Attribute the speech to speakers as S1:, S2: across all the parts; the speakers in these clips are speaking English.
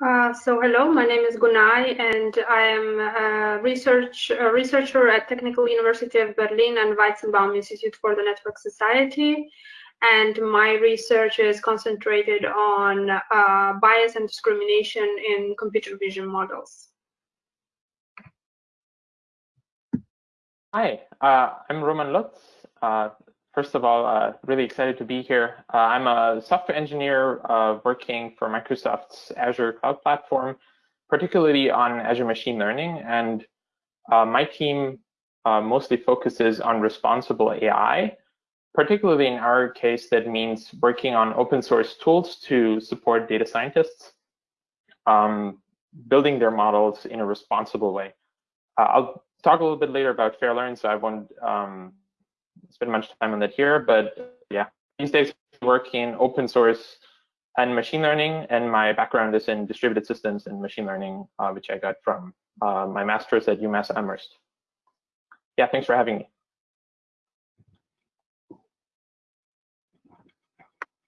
S1: Uh, so hello, my name is Gunay, and I am a research a researcher at Technical University of Berlin and Weizenbaum Institute for the Network Society. And my research is concentrated on uh, bias and discrimination in computer vision models.
S2: Hi, uh, I'm Roman Lutz. First of all, uh, really excited to be here. Uh, I'm a software engineer uh, working for Microsoft's Azure Cloud Platform, particularly on Azure Machine Learning. And uh, my team uh, mostly focuses on responsible AI. Particularly in our case, that means working on open source tools to support data scientists, um, building their models in a responsible way. Uh, I'll talk a little bit later about Fairlearn, so I won't um, spend much time on that here, but yeah, these days work in open source and machine learning, and my background is in distributed systems and machine learning, uh, which I got from uh, my master's at UMass Amherst. Yeah, thanks for having me.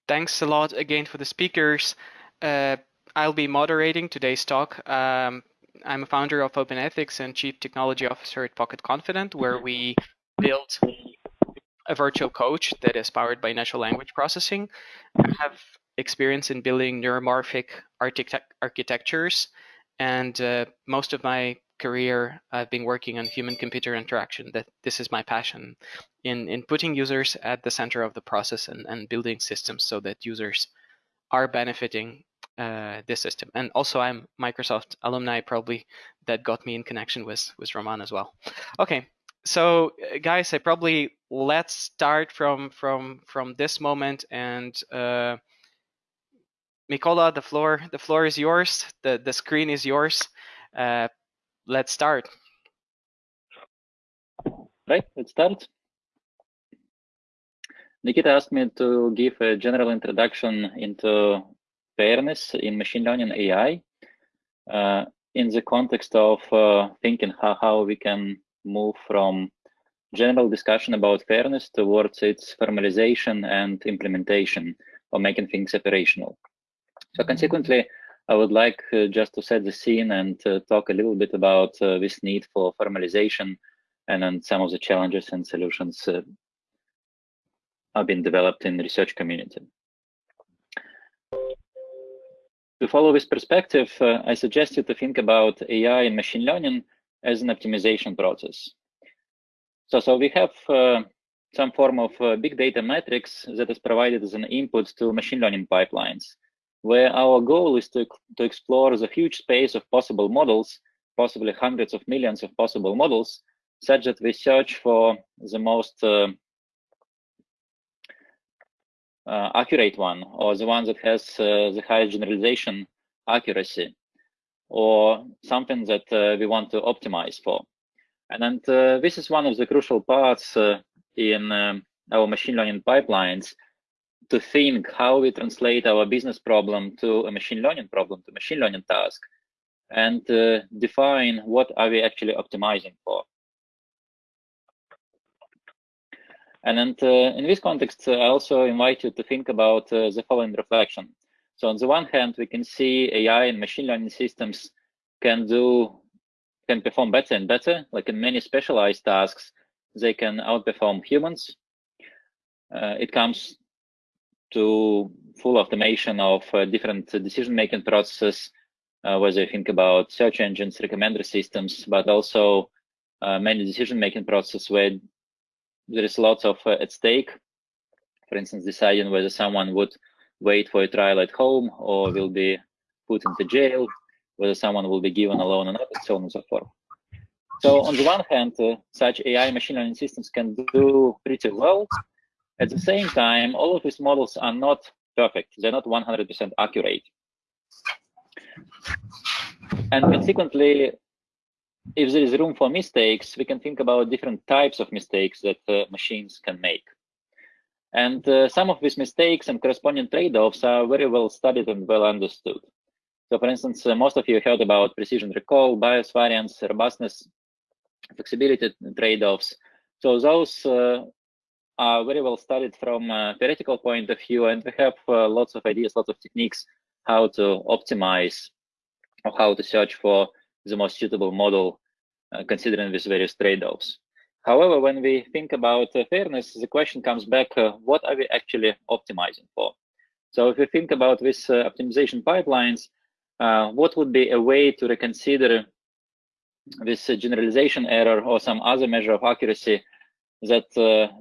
S3: Thanks a lot again for the speakers. Uh, I'll be moderating today's talk. Um, I'm a founder of Open Ethics and Chief Technology Officer at Pocket Confidant, where we build a virtual coach that is powered by natural language processing. I have experience in building neuromorphic architect architectures, and uh, most of my career I've been working on human-computer interaction. That this is my passion in in putting users at the center of the process and, and building systems so that users are benefiting uh, this system. And also, I'm Microsoft alumni, probably that got me in connection with with Roman as well. Okay, so uh, guys, I probably let's start from from from this moment and uh, Mikola, the floor the floor is yours. The the screen is yours. Uh, let's start.
S4: Right, let's start. Nikita asked me to give a general introduction into fairness in machine learning AI uh, in the context of uh, thinking how, how we can move from general discussion about fairness towards its formalization and implementation or making things operational. So consequently, I would like uh, just to set the scene and uh, talk a little bit about uh, this need for formalization and then some of the challenges and solutions uh, have been developed in the research community. To follow this perspective, uh, I suggest you to think about AI and machine learning as an optimization process. So, so we have uh, some form of uh, big data matrix that is provided as an input to machine learning pipelines, where our goal is to, to explore the huge space of possible models, possibly hundreds of millions of possible models, such that we search for the most uh, uh, accurate one or the one that has uh, the highest generalization accuracy or something that uh, we want to optimize for. And, and uh, this is one of the crucial parts uh, in um, our machine learning pipelines to think how we translate our business problem to a machine learning problem, to machine learning task, and uh, define what are we actually optimizing for. And then uh, in this context, I also invite you to think about uh, the following reflection. So on the one hand, we can see AI and machine learning systems can do can perform better and better. Like in many specialized tasks, they can outperform humans. Uh, it comes to full automation of uh, different decision-making processes, uh, whether you think about search engines, recommender systems, but also uh, many decision-making processes where there is lots of uh, at stake. For instance, deciding whether someone would wait for a trial at home or will be put into jail, whether someone will be given a loan or not, so on and so forth. So on the one hand, uh, such AI machine learning systems can do pretty well. At the same time, all of these models are not perfect. They're not 100% accurate. And consequently, if there is room for mistakes, we can think about different types of mistakes that uh, machines can make. And uh, some of these mistakes and corresponding trade-offs are very well studied and well understood. So for instance, uh, most of you heard about precision recall, bias variance, robustness, flexibility trade-offs. So those uh, are very well studied from a theoretical point of view, and we have uh, lots of ideas, lots of techniques how to optimize or how to search for the most suitable model uh, considering these various trade-offs. However, when we think about uh, fairness, the question comes back, uh, what are we actually optimizing for? So if we think about these uh, optimization pipelines, uh, what would be a way to reconsider this uh, generalization error or some other measure of accuracy that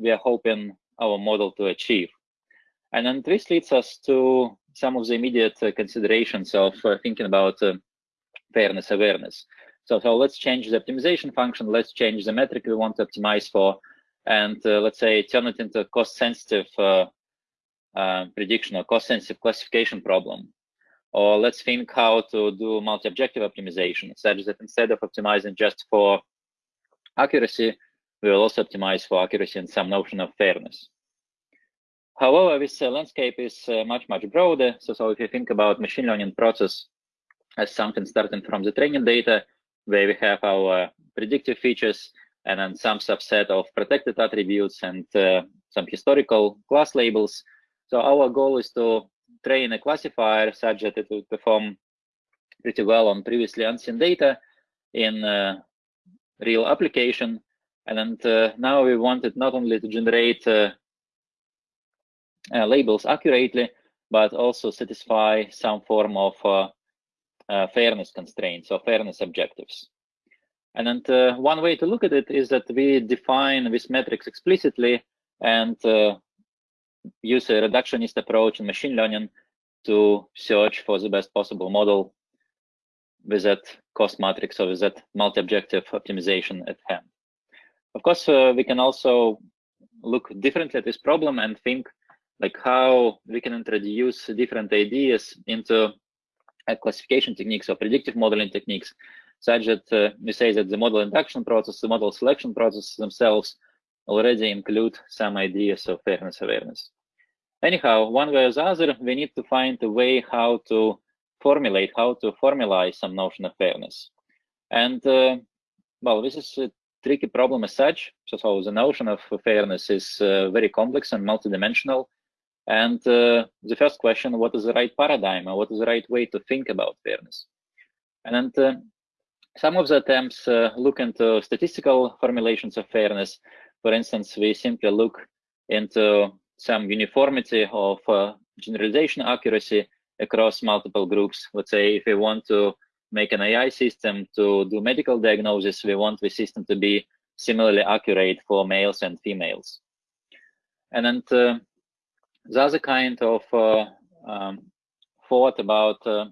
S4: we are hoping our model to achieve? And then this leads us to some of the immediate considerations of thinking about fairness awareness. So, so let's change the optimization function. Let's change the metric we want to optimize for. And uh, let's say turn it into a cost sensitive uh, uh, prediction or cost sensitive classification problem. Or let's think how to do multi-objective optimization such that instead of optimizing just for accuracy, we will also optimize for accuracy and some notion of fairness. However, this uh, landscape is uh, much, much broader. So, so if you think about machine learning process as something starting from the training data, where we have our predictive features and then some subset of protected attributes and uh, some historical class labels. So our goal is to train a classifier such that it will perform pretty well on previously unseen data in uh, real application. And uh, now we wanted not only to generate uh, labels accurately, but also satisfy some form of fairness constraints or fairness objectives. And then uh, one way to look at it is that we define these metrics explicitly and uh, use a reductionist approach in machine learning to search for the best possible model with that cost matrix or with that multi-objective optimization at hand. Of course, uh, we can also look differently at this problem and think like how we can introduce different ideas into classification techniques or predictive modeling techniques, such that uh, we say that the model induction process, the model selection process themselves already include some ideas of fairness awareness. Anyhow, one way or the other, we need to find a way how to formulate, how to formalize some notion of fairness. And uh, well, this is a tricky problem as such. So, so the notion of fairness is uh, very complex and multidimensional. And uh, the first question, what is the right paradigm or what is the right way to think about fairness? And uh, some of the attempts uh, look into statistical formulations of fairness. For instance, we simply look into some uniformity of uh, generalization accuracy across multiple groups. Let's say if we want to make an AI system to do medical diagnosis, we want the system to be similarly accurate for males and females. And then the other kind of uh, um, thought about uh,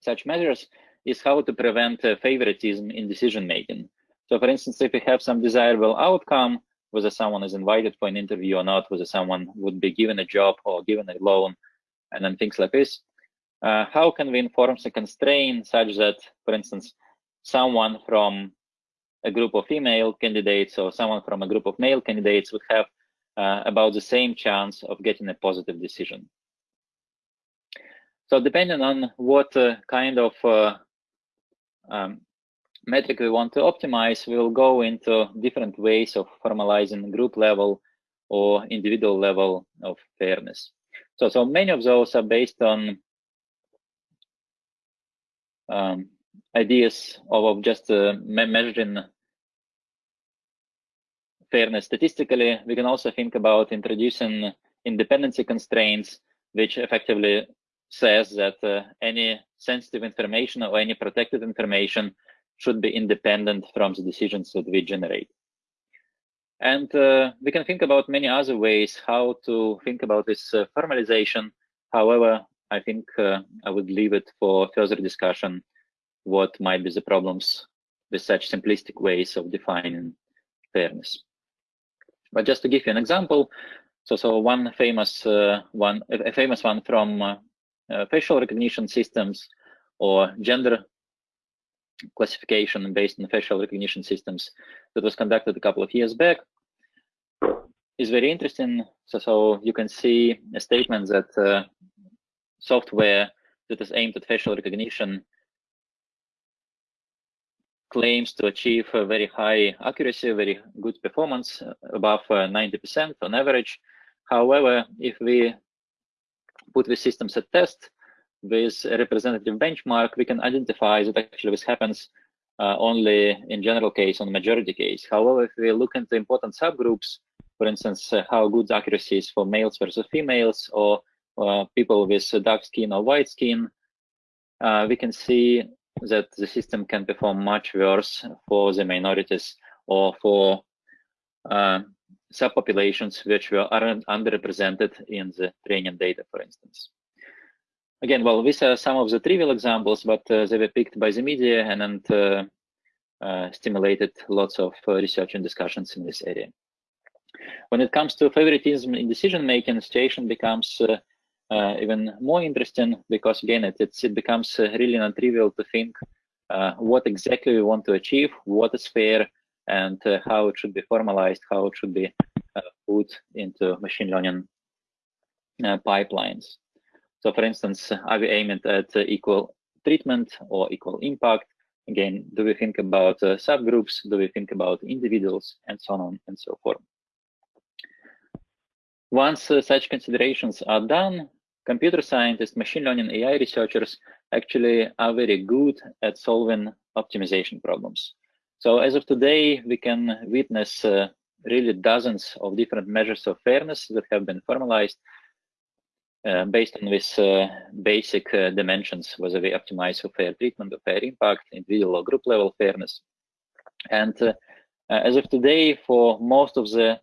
S4: such measures is how to prevent uh, favoritism in decision making. So for instance, if we have some desirable outcome, whether someone is invited for an interview or not, whether someone would be given a job or given a loan, and then things like this, uh, how can we inform the constraint such that, for instance, someone from a group of female candidates or someone from a group of male candidates would have uh, about the same chance of getting a positive decision. So depending on what uh, kind of uh, um, metric we want to optimize, we'll go into different ways of formalizing group level or individual level of fairness. So, so many of those are based on um, ideas of, of just uh, me measuring fairness statistically, we can also think about introducing independency constraints, which effectively says that uh, any sensitive information or any protected information should be independent from the decisions that we generate. And uh, we can think about many other ways how to think about this uh, formalization. However, I think uh, I would leave it for further discussion what might be the problems with such simplistic ways of defining fairness. But just to give you an example, so so one famous uh, one, a famous one from uh, uh, facial recognition systems or gender classification based on facial recognition systems that was conducted a couple of years back is very interesting. So, so you can see a statement that uh, software that is aimed at facial recognition claims to achieve a very high accuracy, very good performance, uh, above 90% uh, on average. However, if we put the systems at test, with a representative benchmark, we can identify that actually this happens uh, only in general case on majority case. However, if we look into important subgroups, for instance, uh, how good accuracy is for males versus females or uh, people with dark skin or white skin, uh, we can see that the system can perform much worse for the minorities or for uh, subpopulations which were underrepresented in the training data, for instance. Again, well, these are some of the trivial examples, but uh, they were picked by the media and, and uh, uh, stimulated lots of uh, research and discussions in this area. When it comes to favoritism in decision making, the situation becomes uh, uh, even more interesting because again, it, it becomes really non-trivial to think what exactly we want to achieve, what is fair, and how it should be formalized, how it should be put into machine learning pipelines. So for instance, are we aiming at equal treatment or equal impact? Again, do we think about uh, subgroups? Do we think about individuals and so on and so forth? Once uh, such considerations are done, computer scientists, machine learning, AI researchers actually are very good at solving optimization problems. So as of today, we can witness uh, really dozens of different measures of fairness that have been formalized uh, based on these uh, basic uh, dimensions, whether we optimize for fair treatment or fair impact, individual or group level fairness. And as of today, for most of the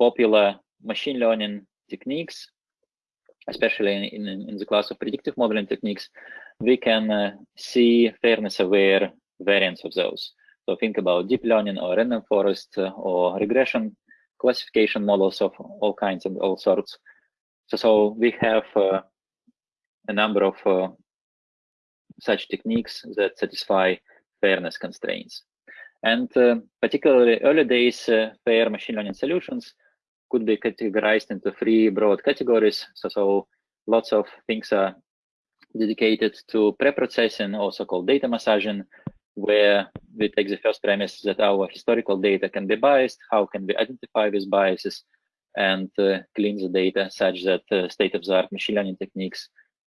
S4: popular machine learning techniques, especially in, in, in, the class of predictive modeling techniques, we can uh, see fairness-aware variants of those. So think about deep learning or random forest uh, or regression classification models of all kinds and all sorts so, so we have uh, a number of uh, such techniques that satisfy fairness constraints. And uh, particularly early days fair machine learning solutions could be categorized into three broad categories. So, so lots of things are dedicated to pre-processing or so-called data massaging, where we take the first premise that our historical data can be biased. How can we identify these biases? and uh, clean the data such that uh, state-of-the-art machine learning techniques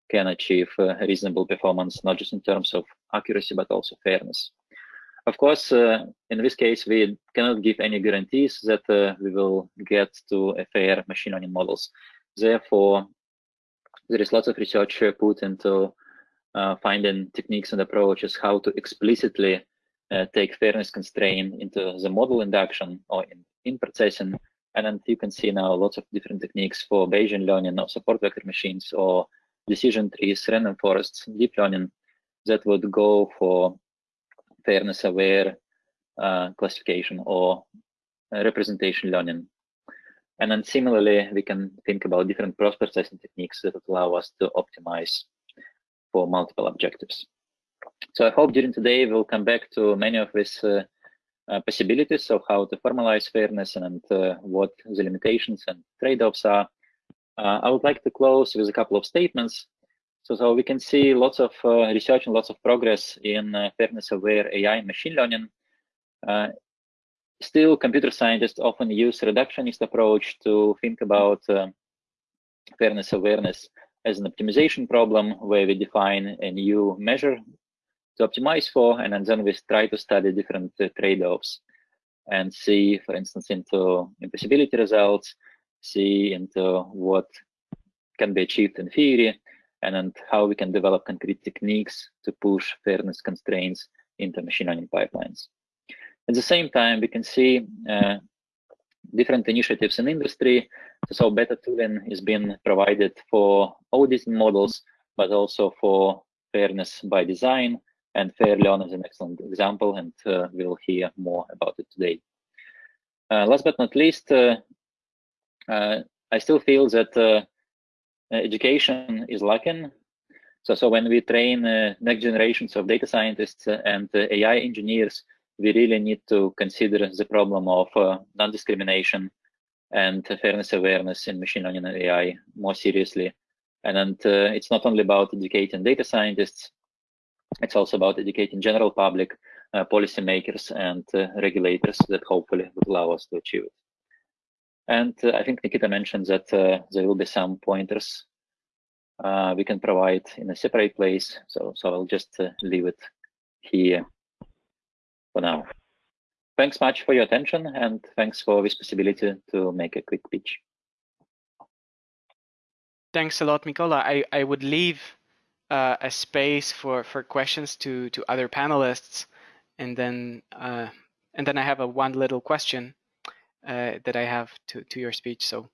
S4: can achieve uh, reasonable performance, not just in terms of accuracy, but also fairness. Of course, in this case, we cannot give any guarantees that we will get to a fair machine learning models. Therefore, there is lots of research put into uh, finding techniques and approaches how to explicitly uh, take fairness constraint into the model induction or in, in processing and then you can see now lots of different techniques for Bayesian learning or support vector machines or decision trees, random forests, deep learning that would go for fairness aware uh, classification or uh, representation learning. And then similarly, we can think about different post-processing techniques that allow us to optimize for multiple objectives. So I hope during today we'll come back to many of these uh, uh, possibilities of how to formalize fairness and uh, what the limitations and trade-offs are. Uh, I would like to close with a couple of statements. So, so we can see lots of uh, research and lots of progress in uh, fairness-aware AI and machine learning. Uh, still, computer scientists often use reductionist approach to think about fairness awareness as an optimization problem where we define a new measure to optimize for, and then we try to study different uh, trade-offs and see, for instance, into impossibility results, see into what can be achieved in theory, and then how we can develop concrete techniques to push fairness constraints into machine learning pipelines. At the same time, we can see uh, different initiatives in industry. So better tooling is being provided for auditing models, but also for fairness by design and Fairlearn is an excellent example, and uh, we'll hear more about it today. Uh, last but not least, uh, I still feel that education is lacking. So, so when we train next generations of data scientists and AI engineers, we really need to consider the problem of non-discrimination and fairness awareness in machine learning and AI more seriously. And, and uh, it's not only about educating data scientists, it's also about educating general public, uh, policymakers, and uh, regulators that hopefully would allow us to achieve it. And uh, I think Nikita mentioned that uh, there will be some pointers uh, we can provide in a separate place. So, so I'll just leave it here for now. Thanks much for your attention and thanks for this possibility to make a quick pitch.
S3: Thanks a lot, Mikola. I, I would leave uh, a space for, for questions to, to other panelists and then uh, and then I have a one little question uh, that I have to, to your speech. So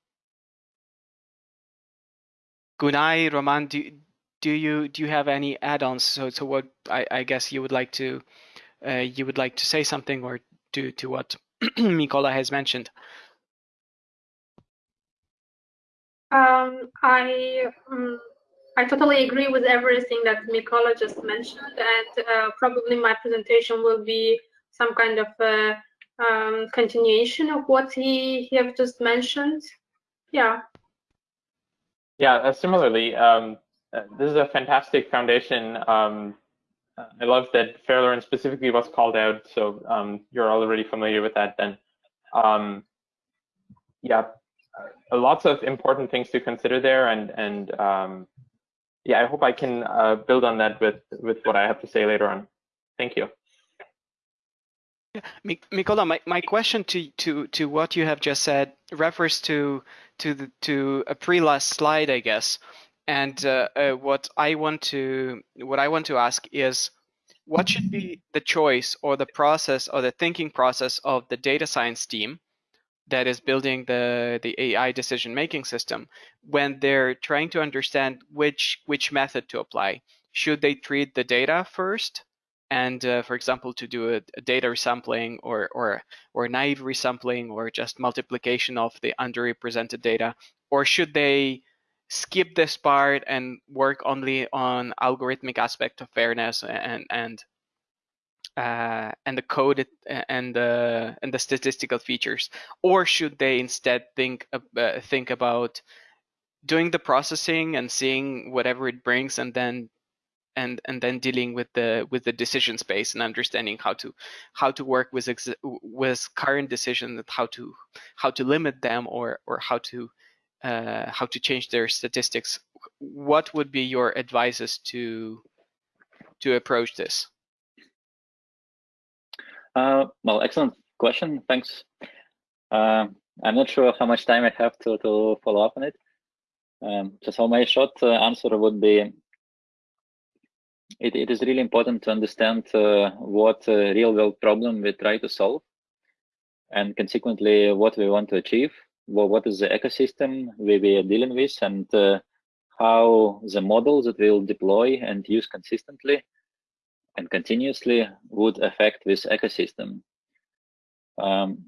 S3: Gunay, Roman, do, do you do you have any add-ons? So so what I, I guess you would like to uh, you would like to say something or to to what Mikola has mentioned.
S1: Um, I um, I totally agree with everything that Mikola just mentioned, and uh, probably my presentation will be some kind of uh, um, continuation of what he, he have just mentioned. Yeah.
S2: Yeah, uh, similarly, um, uh, this is a fantastic foundation. Um, I love that Fairlearn specifically was called out, so um, you're already familiar with that then. Um, yeah, uh, lots of important things to consider there, and and um, yeah, I hope I can uh, build on that with with what I have to say later on. Thank you.
S3: Mikola, my, my question to, to, to what you have just said refers to to the to a pre-last slide, I guess. And uh, uh, what I want to what I want to ask is, what should be the choice or the process or the thinking process of the data science team that is building the the AI decision making system when they're trying to understand which which method to apply? Should they treat the data first and uh, for example, to do a, a, data resampling or, or, or naive resampling or just multiplication of the underrepresented data? Or should they skip this part and work only on algorithmic aspect of fairness and, and uh, and the code and the and the statistical features, or should they instead think uh, think about doing the processing and seeing whatever it brings, and then and and then dealing with the with the decision space and understanding how to how to work with with current decisions how to how to limit them or or how to uh, how to change their statistics. What would be your advices to to approach this?
S4: Uh, well excellent question. Thanks. Uh, i'm not sure how much time i have to to follow up on it. Um, so my short uh, answer would be it, it is really important to understand uh, what real world problem we try to solve and consequently what we want to achieve, well, what is the ecosystem we, we are dealing with and uh, how the models that we'll deploy and use consistently and continuously would affect this ecosystem. Um,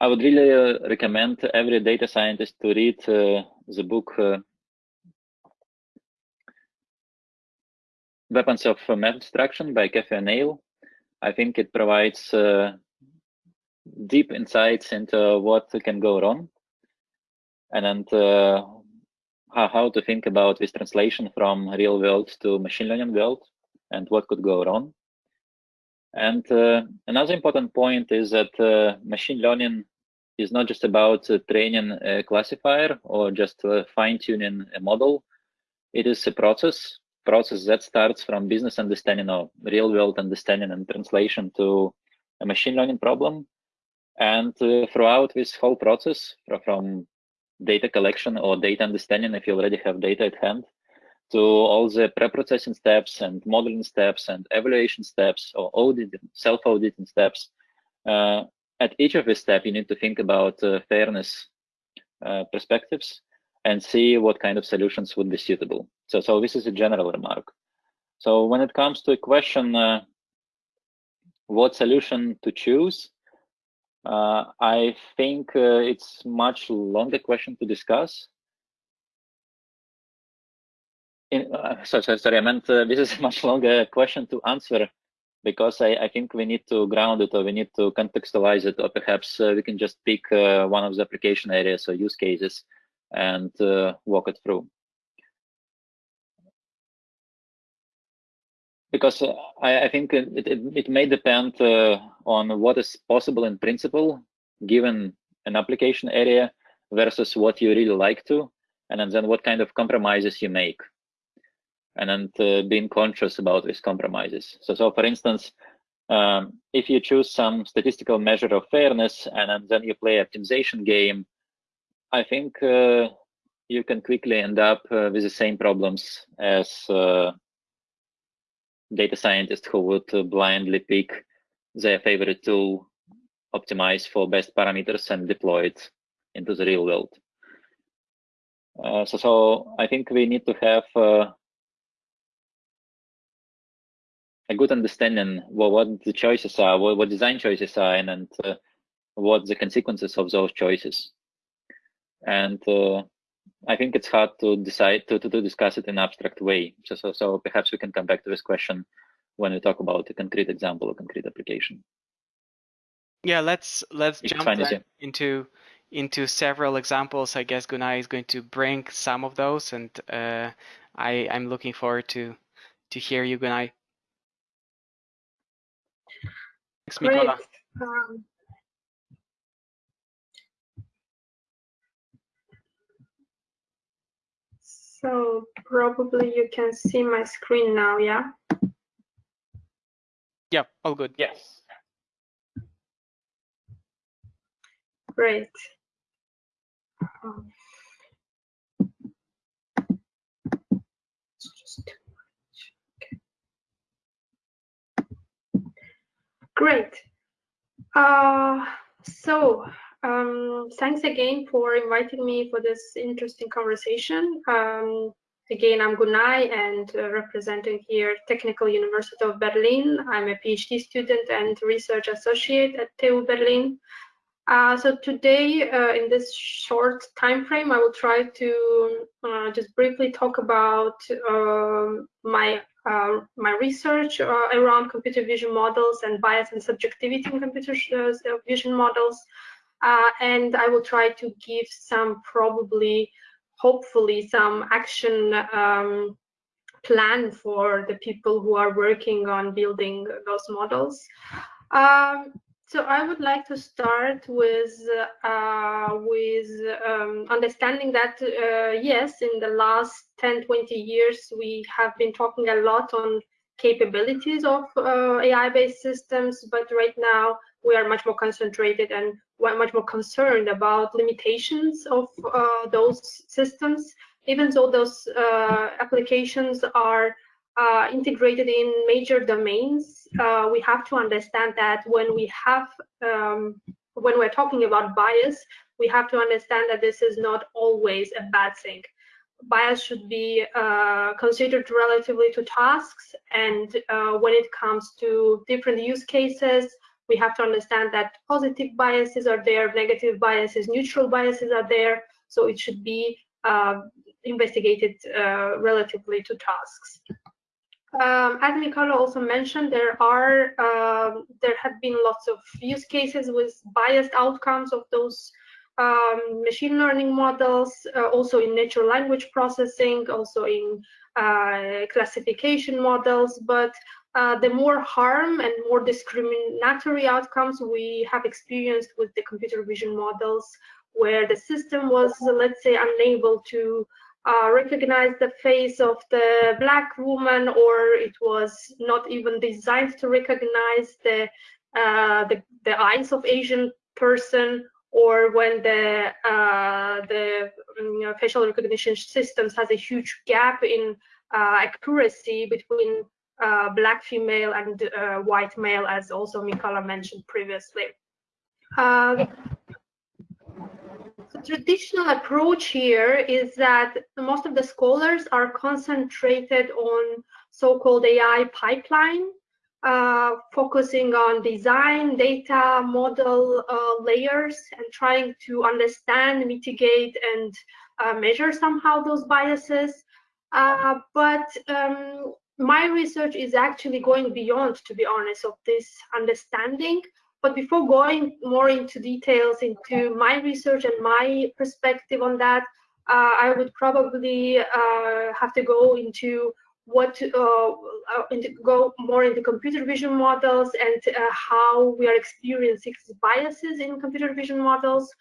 S4: I would really uh, recommend every data scientist to read uh, the book uh, Weapons of Math Destruction by Cathy O'Neil. I think it provides uh, deep insights into what can go wrong and uh, how, how to think about this translation from real world to machine learning world and what could go wrong. And uh, another important point is that uh, machine learning is not just about uh, training a classifier or just uh, fine tuning a model. It is a process process that starts from business understanding or real world understanding and translation to a machine learning problem. And uh, throughout this whole process, from data collection or data understanding, if you already have data at hand, to all the pre-processing steps and modeling steps and evaluation steps or auditing, self-auditing steps. Uh, at each of these steps, you need to think about uh, fairness uh, perspectives and see what kind of solutions would be suitable. So, so this is a general remark. So when it comes to a question, uh, what solution to choose, uh, I think uh, it's much longer question to discuss. In, uh, sorry, sorry, sorry, I meant uh, this is a much longer question to answer because I, I, think we need to ground it or we need to contextualize it or perhaps uh, we can just pick one of the application areas or use cases and walk it through. Because uh, I, I, think it, it, it, may depend uh, on what is possible in principle, given an application area versus what you really like to, and then what kind of compromises you make, and then uh, being conscious about these compromises. So, so for instance, um, if you choose some statistical measure of fairness and then you play optimization game, I think uh, you can quickly end up uh, with the same problems as uh, data scientists who would blindly pick their favorite tool, optimize for best parameters and deploy it into the real world. Uh, so, so I think we need to have uh, a good understanding what, what the choices are, what, what design choices are, and, and uh, what the consequences of those choices. And uh, I think it's hard to decide to, to, to discuss it in abstract way. So, so, so perhaps we can come back to this question when we talk about a concrete example or concrete application.
S3: Yeah, let's let's it's jump into into several examples. I guess Gunay is going to bring some of those, and uh, I I'm looking forward to to hear you, Gunay.
S1: Thanks, Great. Um, so probably you can see my screen now, yeah?
S3: Yeah, all good.
S2: Yes.
S1: Great. Um, Great. Uh, so um, thanks again for inviting me for this interesting conversation. Um, again, I'm Gunay and uh, representing here Technical University of Berlin. I'm a PhD student and research associate at TU Berlin. Uh, so today, uh, in this short time frame, I will try to uh, just briefly talk about um, my uh, my research uh, around computer vision models and bias and subjectivity in computer uh, vision models. And I will try to give some probably, hopefully, some action um, plan for the people who are working on building those models. Um, so I would like to start with uh, with um, understanding that uh, yes, in the last 10, 20 years, we have been talking a lot on capabilities of uh, AI-based systems, but right now we are much more concentrated and much more concerned about limitations of uh, those systems, even though those uh, applications are uh, integrated in major domains, uh, we have to understand that when we have, um, when we're talking about bias, we have to understand that this is not always a bad thing. Bias should be uh, considered relatively to tasks, and uh, when it comes to different use cases, we have to understand that positive biases are there, negative biases, neutral biases are there, so it should be uh, investigated uh, relatively to tasks. Um, as Mikhailo also mentioned, there are um, there have been lots of use cases with biased outcomes of those um, machine learning models, uh, also in natural language processing, also in uh, classification models. But uh, the more harm and more discriminatory outcomes we have experienced with the computer vision models, where the system was, let's say, unable to uh, recognize the face of the black woman or it was not even designed to recognize the uh, the, the, eyes of Asian person or when the uh, the you know, facial recognition systems has a huge gap in uh, accuracy between uh, black female and uh, white male as also Mikhailo mentioned previously. The traditional approach here is that most of the scholars are concentrated on so-called AI pipeline, uh, focusing on design, data, model uh, layers, and trying to understand, mitigate, and uh, measure somehow those biases. Uh, but um, my research is actually going beyond, to be honest, of this understanding but before going more into details into my research and my perspective on that, uh, I would probably uh, have to go into what uh, uh into, go more into computer vision models and uh, how we are experiencing biases in computer vision models.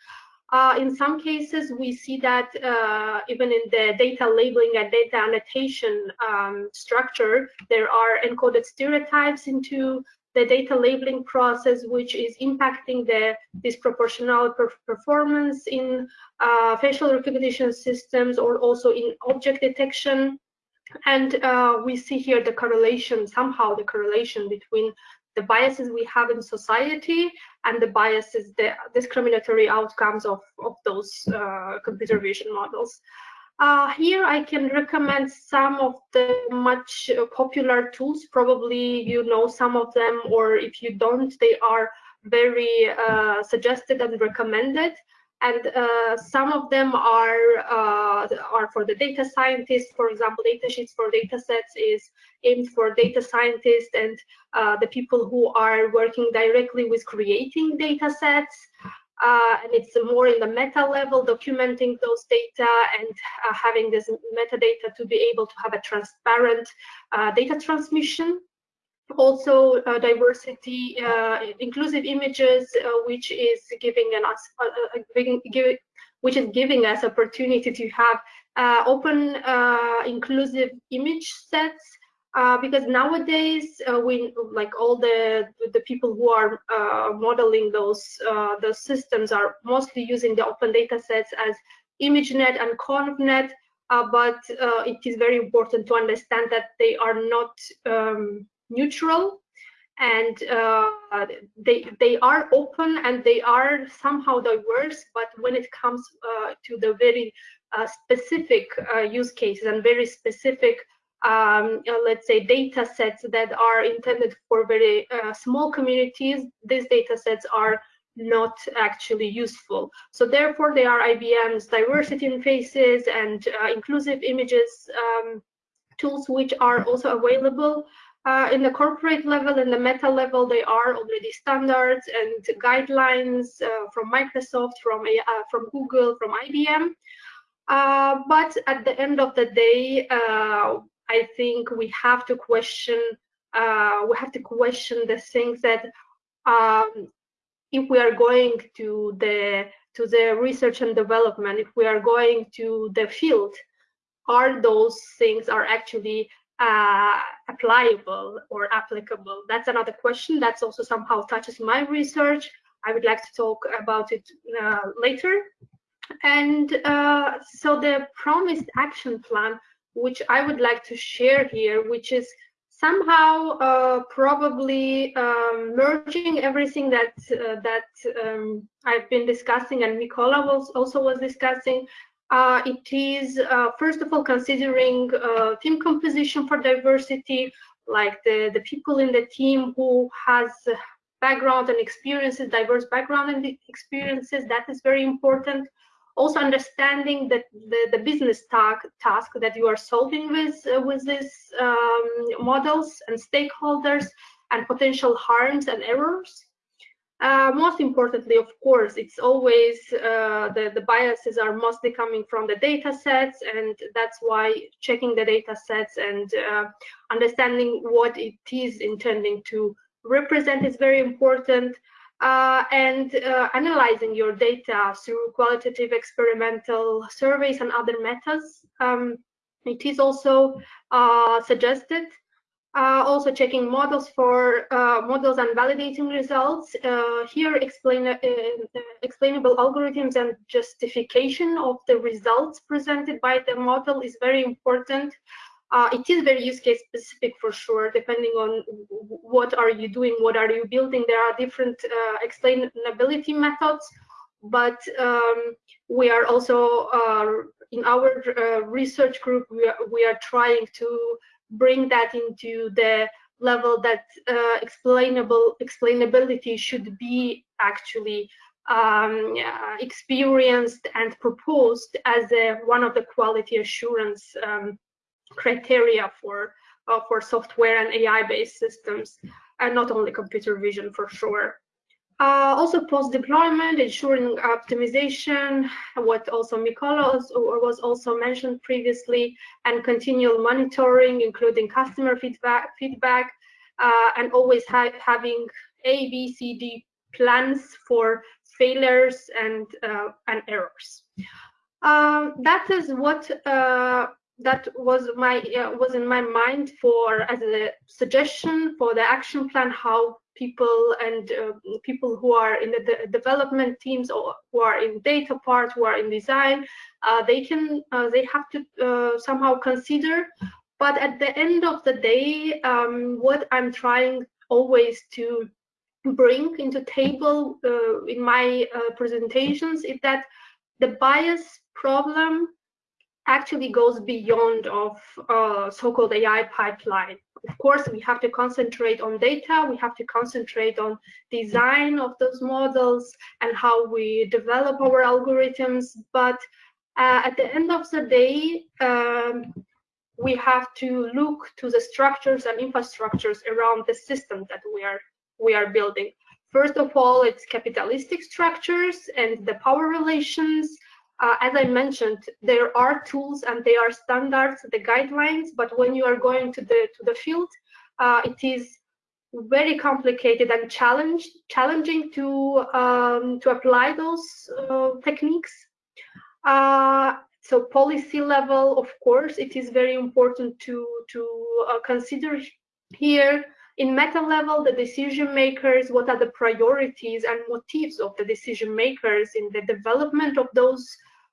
S1: Uh, in some cases, we see that uh, even in the data labeling and data annotation um, structure, there are encoded stereotypes into the data labeling process, which is impacting the disproportional per performance in uh, facial recognition systems or also in object detection. And uh, we see here the correlation, somehow the correlation between the biases we have in society and the biases, the discriminatory outcomes of, of those uh, computer vision models. Uh, here I can recommend some of the much uh, popular tools. Probably you know some of them, or if you don't, they are very uh, suggested and recommended and uh, some of them are uh, are for the data scientists. For example, datasheets for data sets is aimed for data scientists and uh, the people who are working directly with creating data sets. Uh, and it's more in the meta level, documenting those data and uh, having this metadata to be able to have a transparent uh, data transmission also uh, diversity, uh, inclusive images, uh, which is giving us, giving, give, which is giving us opportunity to have open, inclusive image sets. Uh, because nowadays uh, we like all the the people who are uh, modeling those the systems are mostly using the open data sets as ImageNet and ConvNet, but it is very important to understand that they are not um, neutral and uh, they they are open and they are somehow diverse but when it comes uh, to the very uh, specific uh, use cases and very specific um, uh, let's say data sets that are intended for very uh, small communities these data sets are not actually useful. So therefore they are IBM's diversity in faces and inclusive images um, tools which are also available uh, in the corporate level and the meta level, they are already standards and guidelines uh, from Microsoft, from, uh, from Google, from IBM. Uh, but at the end of the day, uh, I think we have to question uh, we have to question the things that um, if we are going to the to the research and development, if we are going to the field, are those things are actually uh, applicable or applicable? That's another question. That's also somehow touches my research. I would like to talk about it uh, later. And uh, so the promised action plan, which I would like to share here, which is somehow uh, probably um, merging everything that uh, that um, I've been discussing and Mikola was also was discussing uh, it is, uh, first of all, considering uh, team composition for diversity, like the, the people in the team who has background and experiences, diverse background and experiences, that is very important. Also understanding that the, the business task, that you are solving with, uh, with these um, models and stakeholders and potential harms and errors. Uh, most importantly, of course, it's always uh, the, the biases are mostly coming from the data sets, and that's why checking the data sets and uh, understanding what it is intending to represent is very important. Uh, and uh, analyzing your data through qualitative experimental surveys and other methods. Um, it is also uh, suggested uh, also checking models for uh, models and validating results. Uh, here, explain, uh, explainable algorithms and justification of the results presented by the model is very important. Uh, it is very use case specific for sure, depending on what are you doing, what are you building. There are different uh, explainability methods, but um, we are also in our research group, we are, we are trying to bring that into the level that uh, explainable explainability should be actually um, uh, experienced and proposed as a, one of the quality assurance um, criteria for uh, for software and AI-based systems, and not only computer vision for sure. Uh, also post-deployment, ensuring optimization, what also Mikola was also mentioned previously, and continual monitoring, including customer feedback, feedback uh, and always ha having A, B, C, D plans for failures and uh, and errors. Um, that is what uh, that was my uh, was in my mind for as a suggestion for the action plan how people and uh, people who are in the de development teams or who are in data part who are in design uh, they can uh, they have to uh, somehow consider. But at the end of the day um, what i'm trying always to bring into table uh, in my presentations is that the bias problem actually goes beyond of uh, so-called AI pipeline. Of course, we have to concentrate on data, we have to concentrate on design of those models and how we develop our algorithms, but uh, at the end of the day, um, we have to look to the structures and infrastructures around the system that we are we are building. First of all, it's capitalistic structures and the power relations, uh, as I mentioned, there are tools and there are standards, the guidelines, but when you are going to the to the field, uh, it is very complicated and challenged, challenging to um, to apply those uh, techniques. Uh, so policy level, of course, it is very important to to uh, consider here. In meta level, the decision makers, what are the priorities and motives of the decision makers in the development of those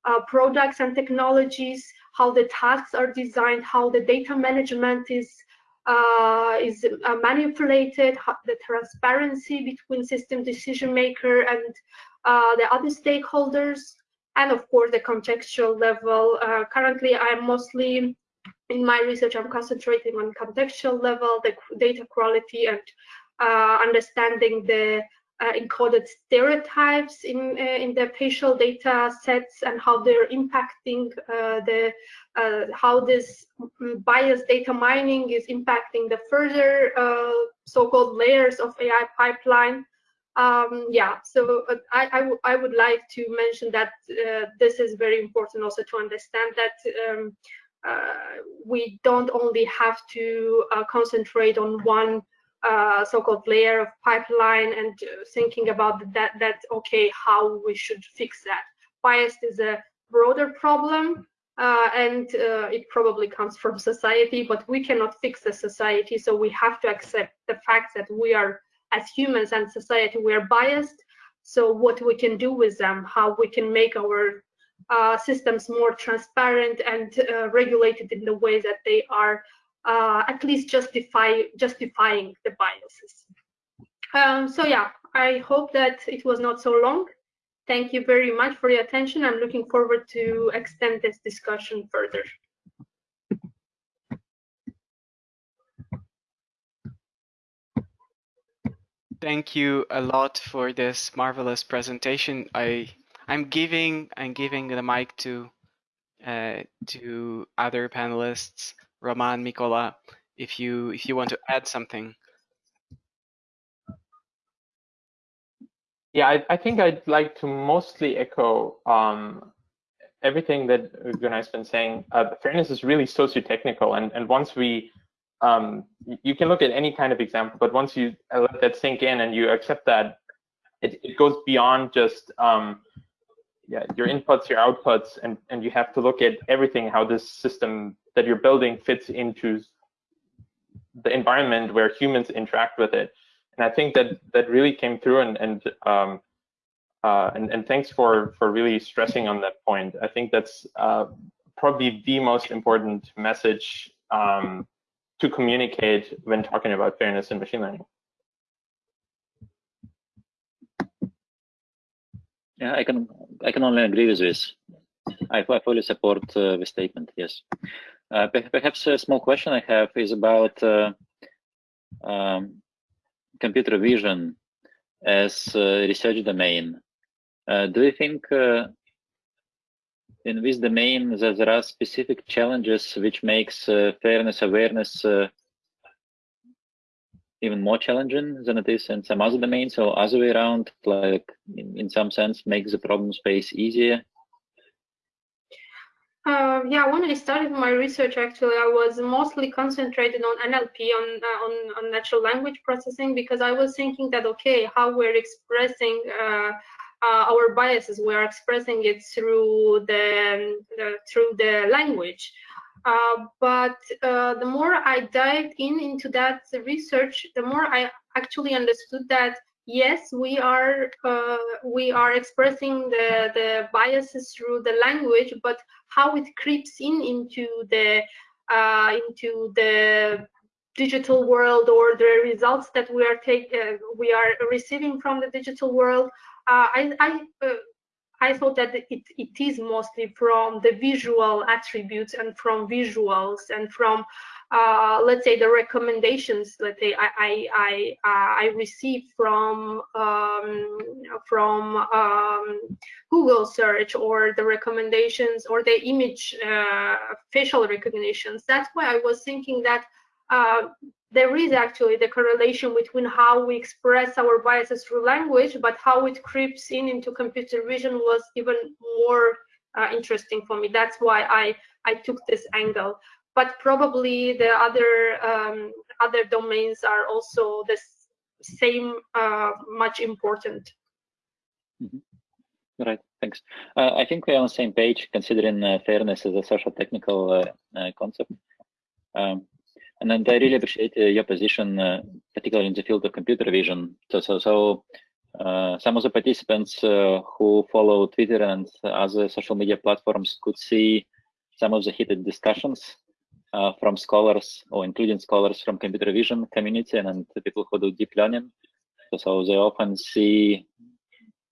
S1: uh, products and technologies, how the tasks are designed, how the data management is uh, is uh, manipulated, the transparency between system decision maker and uh, the other stakeholders, and of course the contextual level. Uh, currently, I'm mostly in my research, I'm concentrating on contextual level, the data quality, and uh, understanding the uh, encoded stereotypes in uh, in the facial data sets and how they're impacting uh, the how this biased data mining is impacting the further so-called layers of AI pipeline. Um, yeah, so uh, I, I, would like to mention that uh, this is very important also to understand that um, uh, we don't only have to concentrate on one uh, so-called layer of pipeline and uh, thinking about that, that, okay, how we should fix that. Bias is a broader problem uh, and uh, it probably comes from society, but we cannot fix the society. So we have to accept the fact that we are, as humans and society, we are biased. So what we can do with them, how we can make our uh, systems more transparent and uh, regulated in the way that they are uh, at least justify justifying the biases. Um, so yeah, I hope that it was not so long. Thank you very much for your attention. I'm looking forward to extend this discussion further.
S3: Thank you a lot for this marvelous presentation. I I'm giving I'm giving the mic to uh, to other panelists. Roman, Mikola, if you if you want to add something.
S2: Yeah, I, I think I'd like to mostly echo um, everything that Gunay's been saying. Uh, fairness is really socio-technical, and and once we um, you can look at any kind of example, but once you let that sink in and you accept that, it, it goes beyond just um, yeah, your inputs, your outputs, and, and you have to look at everything, how this system that you're building fits into the environment where humans interact with it. And I think that that really came through and and um, uh, and, and thanks for for really stressing on that point. I think that's uh, probably the most important message um, to communicate when talking about fairness in machine learning.
S4: Yeah, I can I can only agree with this. I, I fully support uh, the statement. Yes. Uh, perhaps a small question I have is about uh, um, computer vision as research domain. Uh, do you think uh, in this domain that there are specific challenges which makes uh, fairness awareness even more challenging than it is in some other domains So other way around, like in, in some sense makes the problem space easier?
S1: Uh, yeah, when I started my research, actually, I was mostly concentrated on NLP, on, uh, on, on natural language processing, because I was thinking that okay, how we're expressing uh, uh our biases, we're expressing it through the, the through the language. Uh, but uh, the more I dived in into that research, the more I actually understood that yes, we are uh, we are expressing the the biases through the language, but how it creeps in into the uh, into the digital world or the results that we are take uh, we are receiving from the digital world. Uh, I I I thought that it, it is mostly from the visual attributes and from visuals and from, uh, let's say, the recommendations. Say I I I, uh, I receive from um, from um, Google search or the recommendations or the image uh, facial recognitions. That's why I was thinking that uh, there is actually the correlation between how we express our biases through language, but how it creeps in into computer vision was even more uh, interesting for me. That's why I, I took this angle. But probably the other um, other domains are also the same, uh, much important.
S4: Mm -hmm. Right, thanks. Uh, I think we're on the same page considering uh, fairness as a social technical uh, concept. Um, and I really appreciate uh, your position, uh, particularly in the field of computer vision. So, so, so uh, some of the participants who follow Twitter and other social media platforms could see some of the heated discussions uh, from scholars or including scholars from computer vision community and, and people who do deep learning. So, so, they often see,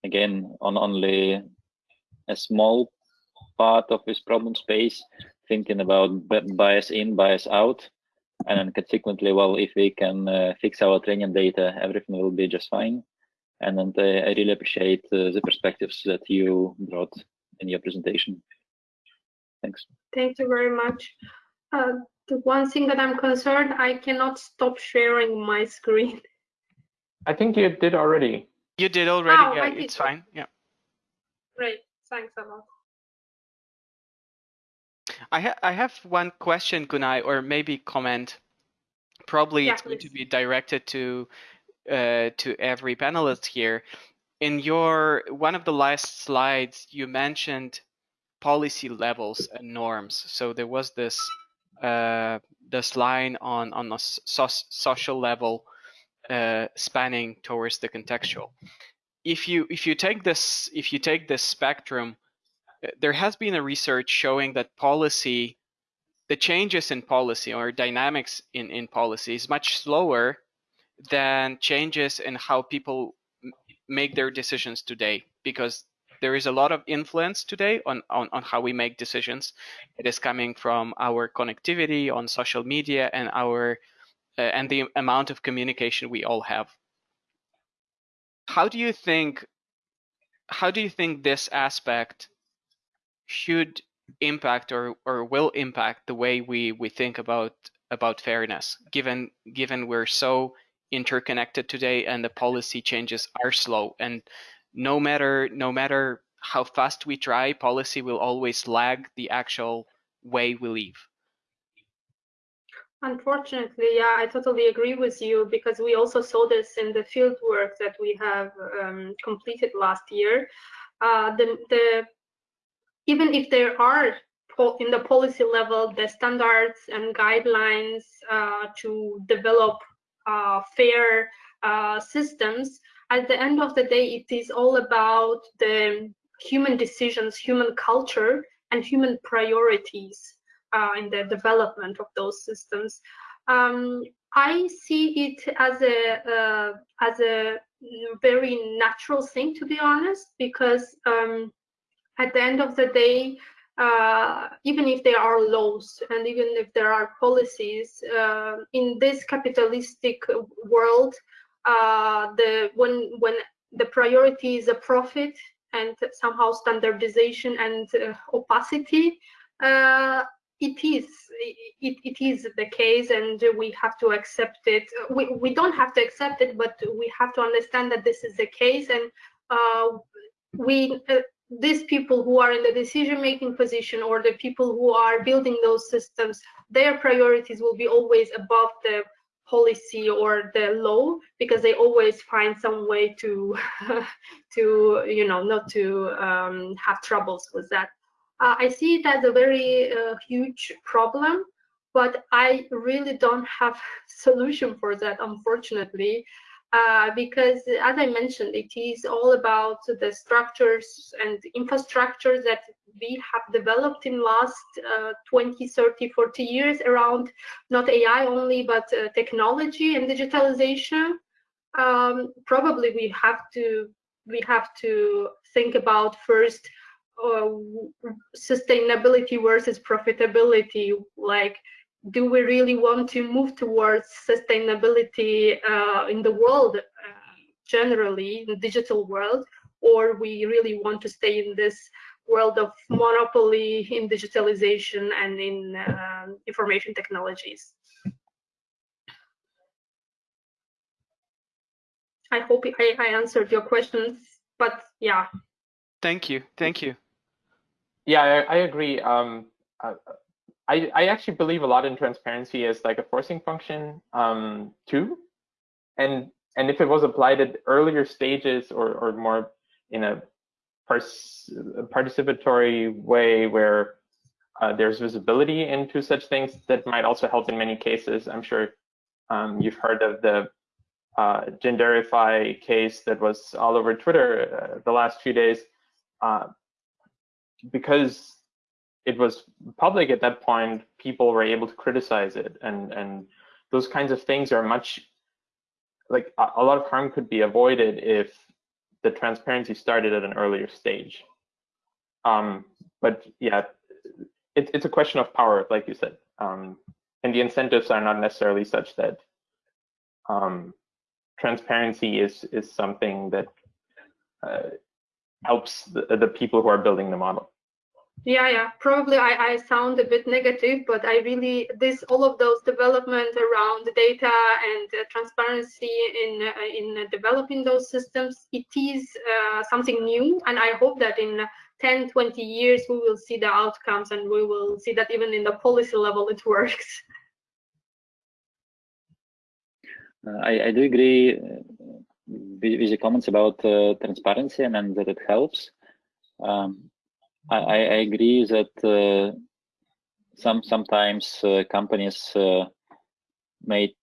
S4: again, on only a small part of this problem space, thinking about bias in, bias out and then consequently, well, if we can uh, fix our training data, everything will be just fine. And then uh, I really appreciate uh, the perspectives that you brought in your presentation. Thanks.
S1: Thank you very much. Uh, the one thing that I'm concerned, I cannot stop sharing my screen.
S2: I think you did already.
S3: You did already, oh, yeah, it's fine, yeah.
S1: Great, thanks a lot.
S3: I, ha I have one question, Gunay, or maybe comment. Probably
S1: yeah,
S3: it's going to be directed to uh, to every panelist here. In your one of the last slides, you mentioned policy levels and norms. So there was this uh, this line on on a so social level uh, spanning towards the contextual. If you if you take this if you take this spectrum there has been a research showing that policy, the changes in policy or dynamics in, in policy is much slower than changes in how people make their decisions today because there is a lot of influence today on, on, on how we make decisions. It is coming from our connectivity on social media and our uh, and the amount of communication we all have. How do you think how do you think this aspect should impact or or will impact the way we we think about about fairness. Given given we're so interconnected today and the policy changes are slow and no matter no matter how fast we try policy will always lag the actual way we live.
S1: Unfortunately yeah i totally agree with you because we also saw this in the field work that we have um, completed last year. Uh, the the even if there are in the policy level the standards and guidelines uh, to develop uh, fair uh, systems, at the end of the day, it is all about the human decisions, human culture, and human priorities uh, in the development of those systems. Um, I see it as a uh, as a very natural thing, to be honest, because um, at the end of the day, uh, even if there are laws and even if there are policies uh, in this capitalistic world, uh, the when when the priority is a profit and somehow standardization and uh, opacity, uh, it is it, it is the case and we have to accept it. We, we don't have to accept it, but we have to understand that this is the case and uh, we these people who are in the decision-making position or the people who are building those systems, their priorities will be always above the policy or the law because they always find some way to to you know not to um, have troubles with that. Uh, i see it as a very uh, huge problem but i really don't have solution for that unfortunately uh, because as I mentioned, it is all about the structures and infrastructure that we have developed in last uh, 20, 30, 40 years around not AI only, but uh, technology and digitalization. Um, probably we have to we have to think about first uh, sustainability versus profitability, like do we really want to move towards sustainability uh, in the world uh, generally, in the digital world, or we really want to stay in this world of monopoly in digitalization and in uh, information technologies? I hope I, I answered your questions, but yeah.
S3: Thank you. Thank you.
S2: Yeah, I, I agree. Um, uh, I, I actually believe a lot in transparency as like a forcing function um, too. And and if it was applied at earlier stages or, or more in a participatory way where uh, there's visibility into such things, that might also help in many cases. I'm sure um, you've heard of the uh, Genderify case that was all over Twitter uh, the last few days. Uh, because it was public at that point, people were able to criticize it, and and those kinds of things are much like a, a lot of harm could be avoided if the transparency started at an earlier stage. Um, but yeah, it, it's a question of power, like you said, um, and the incentives are not necessarily such that um, transparency is is something that uh, helps the, the people who are building the model.
S1: Yeah, yeah. Probably I, I sound a bit negative, but I really this all of those development around data and uh, transparency in uh, in developing those systems. It is uh, something new, and I hope that in 10, 20 years we will see the outcomes, and we will see that even in the policy level it works.
S4: Uh, I, I do agree uh, with, the comments about uh, transparency and, and that it helps. Um, I, I agree that uh, some sometimes uh, companies uh, may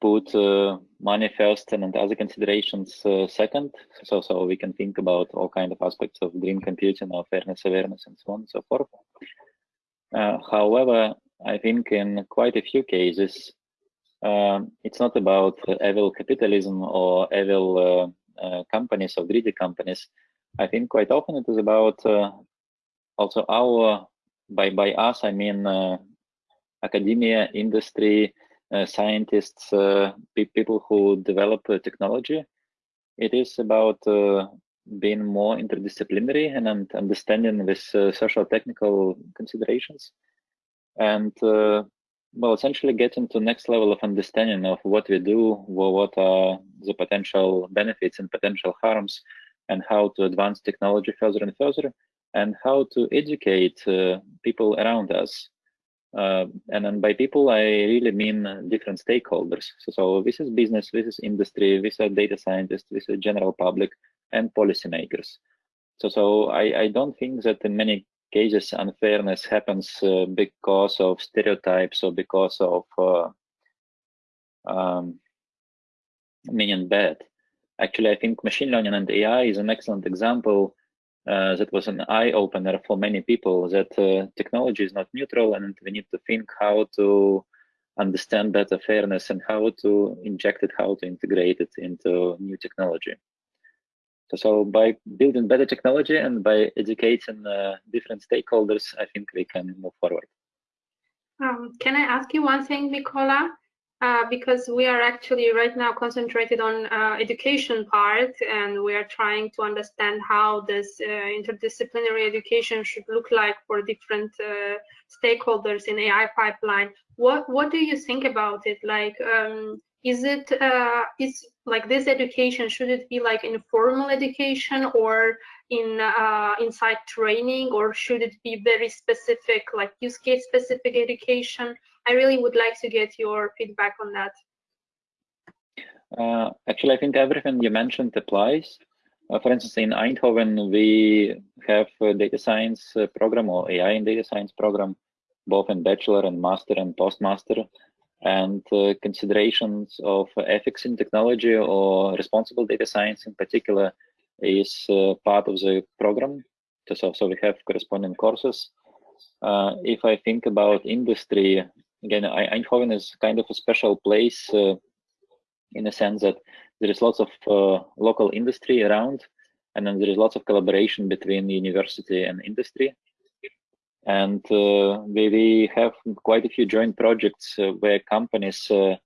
S4: put uh, money first and other considerations uh, second. So so we can think about all kind of aspects of green computing, or fairness awareness, and so on and so forth. Uh, however, I think in quite a few cases, um, it's not about evil capitalism or evil companies or greedy companies. I think quite often it is about also our by by us i mean uh, academia industry uh, scientists uh, people who develop technology. It is about being more interdisciplinary and, and understanding this social technical considerations. And well essentially getting to next level of understanding of what we do what are the potential benefits and potential harms and how to advance technology further and further and how to educate uh, people around us. Uh, and then by people, I really mean different stakeholders. So, so, this is business, this is industry, this is data scientists, this is general public, and policymakers. So, so I, I don't think that in many cases unfairness happens uh, because of stereotypes or because of uh, um, meaning bad. Actually, I think machine learning and AI is an excellent example uh, that was an eye opener for many people that uh, technology is not neutral and we need to think how to understand better fairness and how to inject it, how to integrate it into new technology. So, so by building better technology and by educating uh, different stakeholders, I think we can move forward.
S1: Um, can I ask you one thing, Mikola? Uh, because we are actually right now concentrated on uh, education part and we are trying to understand how this uh, interdisciplinary education should look like for different uh, stakeholders in AI pipeline. What what do you think about it? Like, um, is it uh, is like this education should it be like informal education or in inside training or should it be very specific like use case specific education i really would like to get your feedback on that
S4: uh, actually i think everything you mentioned applies uh, for instance in eindhoven we have a data science uh, program or ai and data science program both in bachelor and master and postmaster and uh, considerations of ethics in technology or responsible data science in particular is uh, part of the program. So, so we have corresponding courses. Uh, if I think about industry, again, Eindhoven is kind of a special place uh, in the sense that there is lots of uh, local industry around, and then there is lots of collaboration between the university and industry. And uh, we, we have quite a few joint projects uh, where companies uh,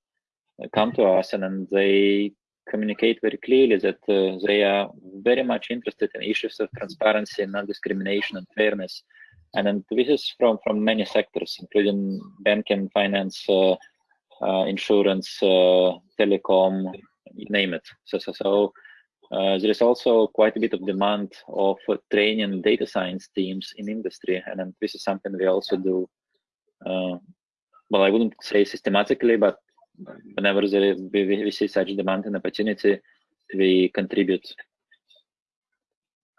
S4: come to us and then they communicate very clearly that uh, they are very much interested in issues of transparency, and non-discrimination, and fairness. And then this is from from many sectors, including banking, finance, uh, uh, insurance, telecom, you name it. So so so uh, there is also quite a bit of demand of uh, training data science teams in industry, and then this is something we also do. Uh, well, I wouldn't say systematically, but whenever there, we, we see such demand and opportunity, we contribute.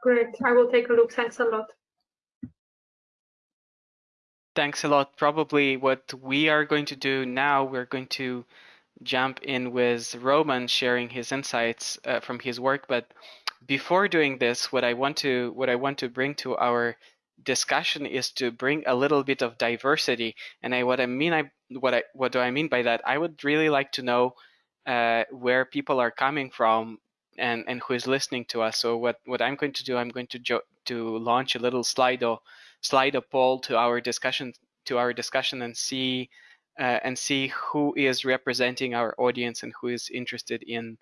S1: Great, I will take a look. Thanks a lot.
S3: Thanks a lot. Probably what we are going to do now, we're going to jump in with Roman sharing his insights uh, from his work. But before doing this, what I want to what I want to bring to our discussion is to bring a little bit of diversity. And I what I mean I what I what do I mean by that? I would really like to know uh, where people are coming from and and who is listening to us. So what what I'm going to do, I'm going to jo- to launch a little Slido Slido poll to our discussion to our discussion and see uh, and see who is representing our audience and who is interested in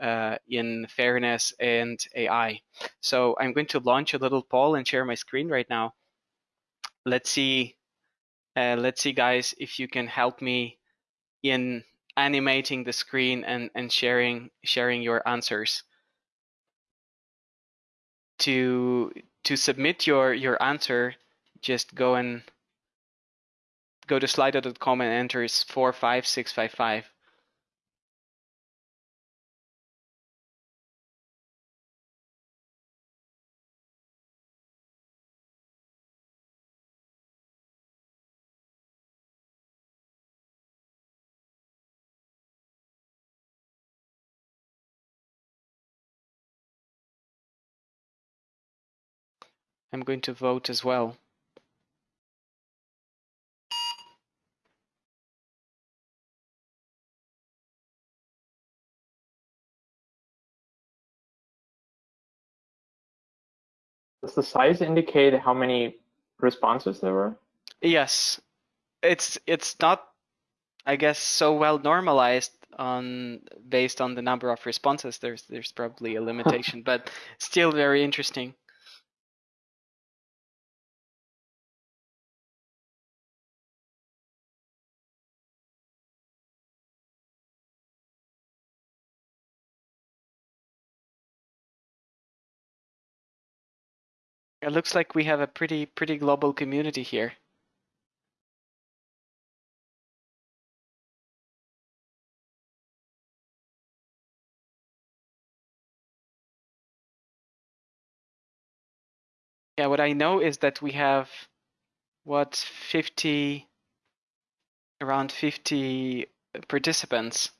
S3: uh, in fairness and AI. So I'm going to launch a little poll and share my screen right now. Let's see, uh, let's see, guys, if you can help me in animating the screen and and sharing sharing your answers. To to submit your your answer, just go and go to slido.com and enter 45655. I'm going to vote as well.
S2: Does the size indicate how many responses there were?
S3: Yes, it's it's not, I guess, so well normalized on based on the number of responses. There's there's probably a limitation, but still very interesting. It looks like we have a pretty pretty global community here. Yeah, what I know is that we have what 50 around 50 participants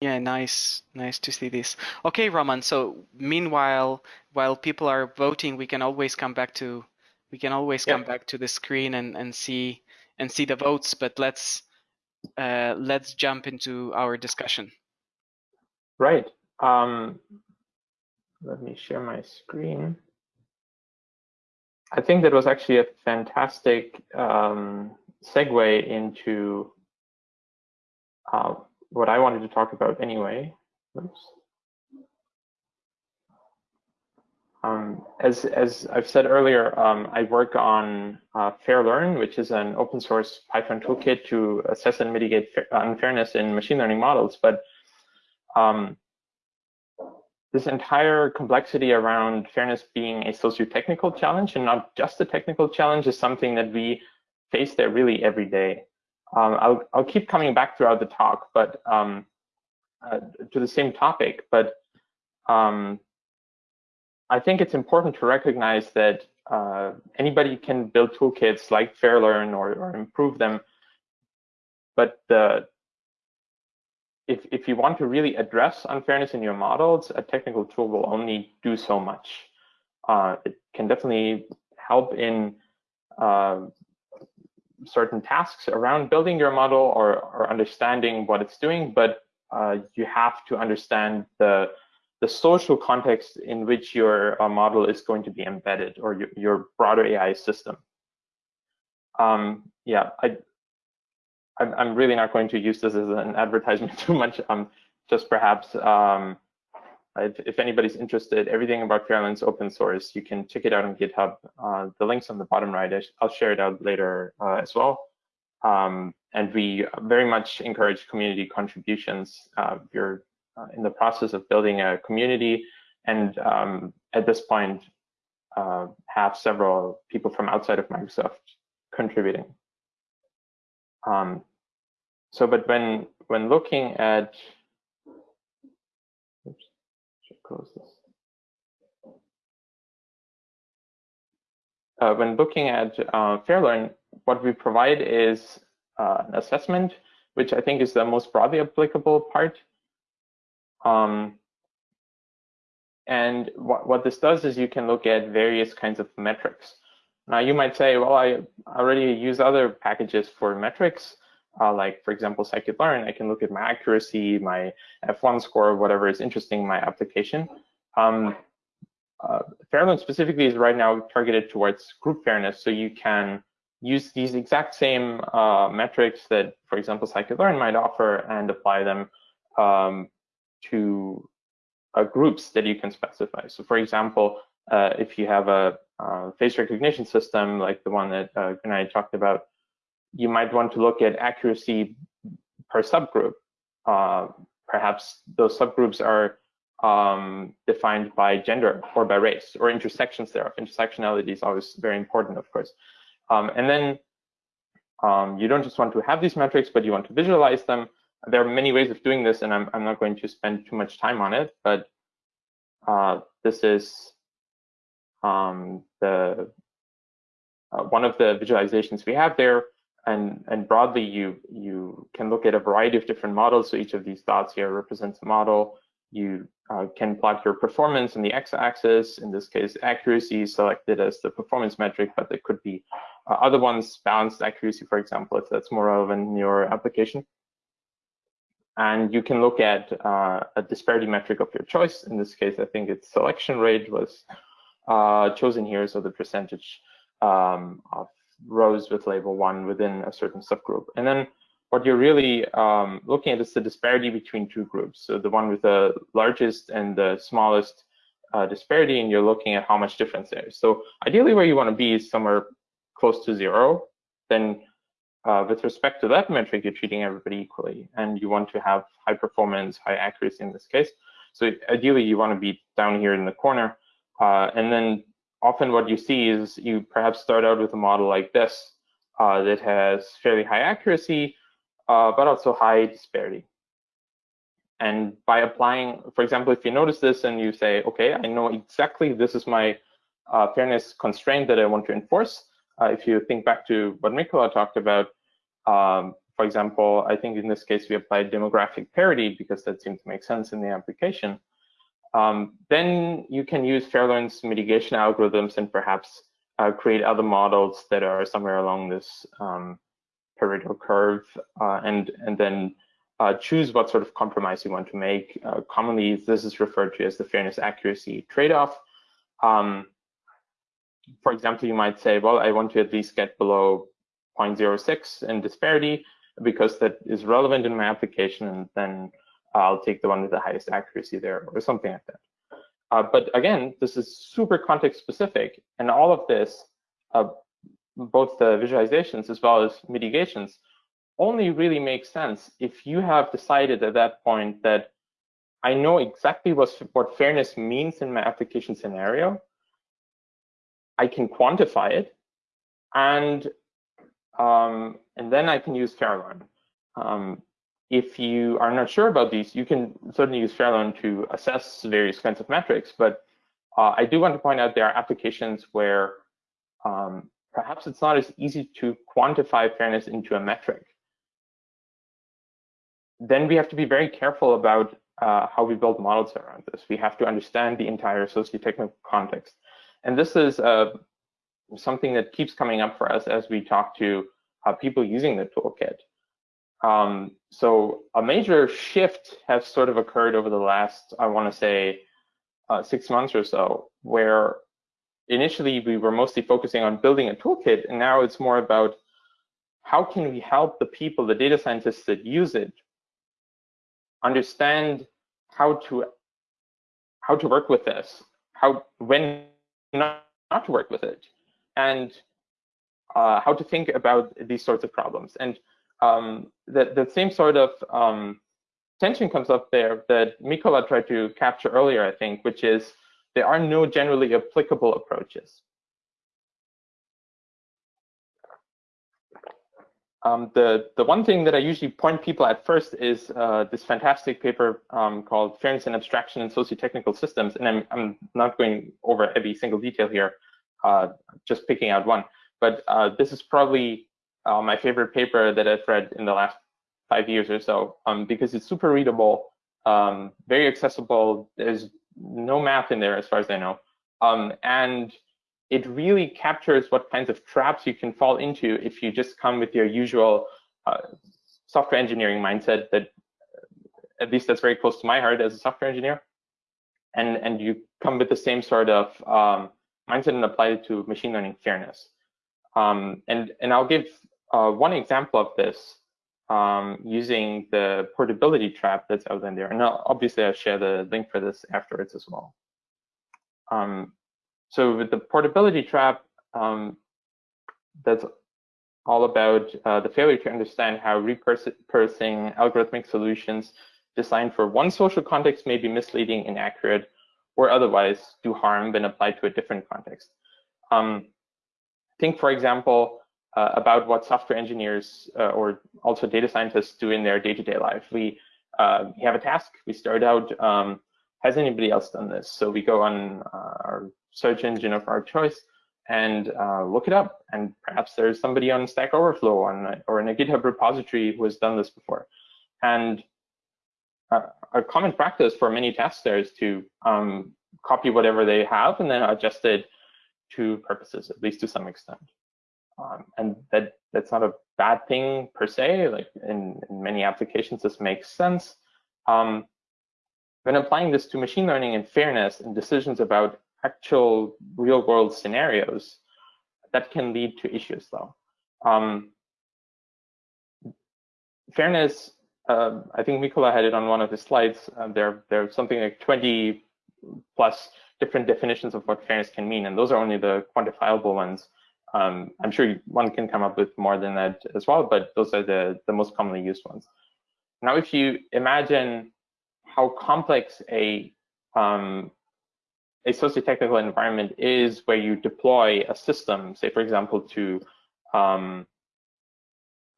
S3: Yeah, nice, nice to see this. Okay, Roman. So meanwhile, while people are voting, we can always come back to we can always come back to the screen and and see and see the votes. But let's uh, let's jump into our discussion.
S2: Right. Um, let me share my screen. I think that was actually a fantastic um, segue into uh, what I wanted to talk about anyway. Oops. Um, as, as I've said earlier, um, I work on uh, Fairlearn, which is an open source Python toolkit to assess and mitigate unfairness in machine learning models. But um, this entire complexity around fairness being a socio-technical challenge and not just a technical challenge is something that we face there really every day. Um, I'll, I'll keep coming back throughout the talk, but um, uh, to the same topic, but um, I think it's important to recognize that uh, anybody can build toolkits like Fairlearn or, or improve them, but the if, if you want to really address unfairness in your models, a technical tool will only do so much. Uh, it can definitely help in uh, certain tasks around building your model or, or understanding what it's doing, but uh, you have to understand the the social context in which your uh, model is going to be embedded or your, your broader AI system. Um, yeah, I, I'm really not going to use this as an advertisement too much. Um, just perhaps um, if, if, anybody's interested, everything about Fairlearn's open source. You can check it out on GitHub. Uh, the link's on the bottom right. I'll share it out later uh, as well. Um, and we very much encourage community contributions. Uh, you're uh, in the process of building a community and um, at this point uh, have several people from outside of Microsoft contributing. Um, so, but when when looking at, close this. Uh, when looking at uh, Fairlearn, what we provide is uh, an assessment, which I think is the most broadly applicable part. Um, and what, what this does is you can look at various kinds of metrics. Now you might say, well, I already use other packages for metrics, uh, like for example, scikit-learn. I can look at my accuracy, my F1 score, whatever is interesting in my application. Um, uh, specifically is right now targeted towards group fairness, so you can use these exact same uh, metrics that, for example, scikit-learn might offer and apply them um, to uh, groups that you can specify. So for example, uh, if you have a uh, face recognition system like the one that uh, talked about, you might want to look at accuracy per subgroup. Uh, perhaps those subgroups are um, defined by gender or by race or intersections thereof. Intersectionality is always very important, of course. Um, and then um, you don't just want to have these metrics, but you want to visualize them there are many ways of doing this, and I'm, I'm not going to spend too much time on it, but uh, this is um, the uh, one of the visualizations we have there. And, and broadly, you, you can look at a variety of different models. So each of these dots here represents a model. You uh, can plot your performance on the x-axis, in this case, accuracy selected as the performance metric, but there could be uh, other ones, balanced accuracy, for example, if that's more relevant in your application. And you can look at uh, a disparity metric of your choice. In this case, I think its selection rate was uh, chosen here, so the percentage um, of rows with label one within a certain subgroup. And then what you're really um, looking at is the disparity between two groups. So the one with the largest and the smallest uh, disparity, and you're looking at how much difference there is. So ideally where you want to be is somewhere close to zero. Then uh, with respect to that metric, you're treating everybody equally, and you want to have high performance, high accuracy in this case. So ideally, you want to be down here in the corner. Uh, and then often what you see is you perhaps start out with a model like this uh, that has fairly high accuracy, uh, but also high disparity. And by applying, for example, if you notice this and you say, okay, I know exactly this is my uh, fairness constraint that I want to enforce, uh, if you think back to what Mikola talked about, um, for example, I think in this case we applied demographic parity because that seemed to make sense in the application. Um, then you can use Fairlearn's mitigation algorithms and perhaps uh, create other models that are somewhere along this um, Pareto curve uh, and, and then uh, choose what sort of compromise you want to make. Uh, commonly, this is referred to as the fairness accuracy trade-off. Um, for example, you might say, well, I want to at least get below 0.06 in disparity because that is relevant in my application, and then I'll take the one with the highest accuracy there or something like that. Uh, but again, this is super context specific, and all of this, uh, both the visualizations as well as mitigations, only really makes sense if you have decided at that point that I know exactly what, what fairness means in my application scenario. I can quantify it, and um, and then I can use Fairlearn. Um, if you are not sure about these, you can certainly use Fairlearn to assess various kinds of metrics. But uh, I do want to point out there are applications where um, perhaps it's not as easy to quantify fairness into a metric. Then we have to be very careful about uh, how we build models around this. We have to understand the entire socio-technical context. And this is uh, something that keeps coming up for us as we talk to uh, people using the toolkit. Um, so a major shift has sort of occurred over the last, I want to say, uh, six months or so, where initially we were mostly focusing on building a toolkit, and now it's more about how can we help the people, the data scientists that use it, understand how to how to work with this, how when not, not to work with it, and uh, how to think about these sorts of problems. And um, that the same sort of um, tension comes up there that Mikola tried to capture earlier, I think, which is there are no generally applicable approaches. Um, the, the one thing that I usually point people at first is uh, this fantastic paper um, called Fairness and Abstraction in Socio-Technical Systems. And I'm, I'm not going over every single detail here, uh, just picking out one. But uh, this is probably uh, my favorite paper that I've read in the last five years or so, um, because it's super readable, um, very accessible. There's no math in there as far as I know. Um, and it really captures what kinds of traps you can fall into if you just come with your usual uh, software engineering mindset that at least that's very close to my heart as a software engineer. And, and you come with the same sort of um, mindset and apply it to machine learning fairness. Um, and, and I'll give uh, one example of this um, using the portability trap that's out in there. And I'll, obviously I'll share the link for this afterwards as well. Um, so with the portability trap, um, that's all about uh, the failure to understand how repurposing algorithmic solutions designed for one social context may be misleading, inaccurate, or otherwise do harm when applied to a different context. Um, think, for example, uh, about what software engineers uh, or also data scientists do in their day-to-day -day life. We, uh, we have a task, we start out, um, has anybody else done this? So we go on uh, our search engine of our choice and uh, look it up. And perhaps there's somebody on Stack Overflow on, or in a GitHub repository who has done this before. And a common practice for many tasks there is to um, copy whatever they have and then adjust it to purposes, at least to some extent. Um, and that that's not a bad thing per se. Like in, in many applications, this makes sense. Um, when applying this to machine learning and fairness and decisions about actual real world scenarios, that can lead to issues though. Um, fairness, uh, I think Mikola had it on one of his slides. Uh, there, there's something like 20 plus different definitions of what fairness can mean, and those are only the quantifiable ones. Um, I'm sure one can come up with more than that as well, but those are the, the most commonly used ones. Now, if you imagine how complex a um, a socio-technical environment is where you deploy a system, say, for example, to um,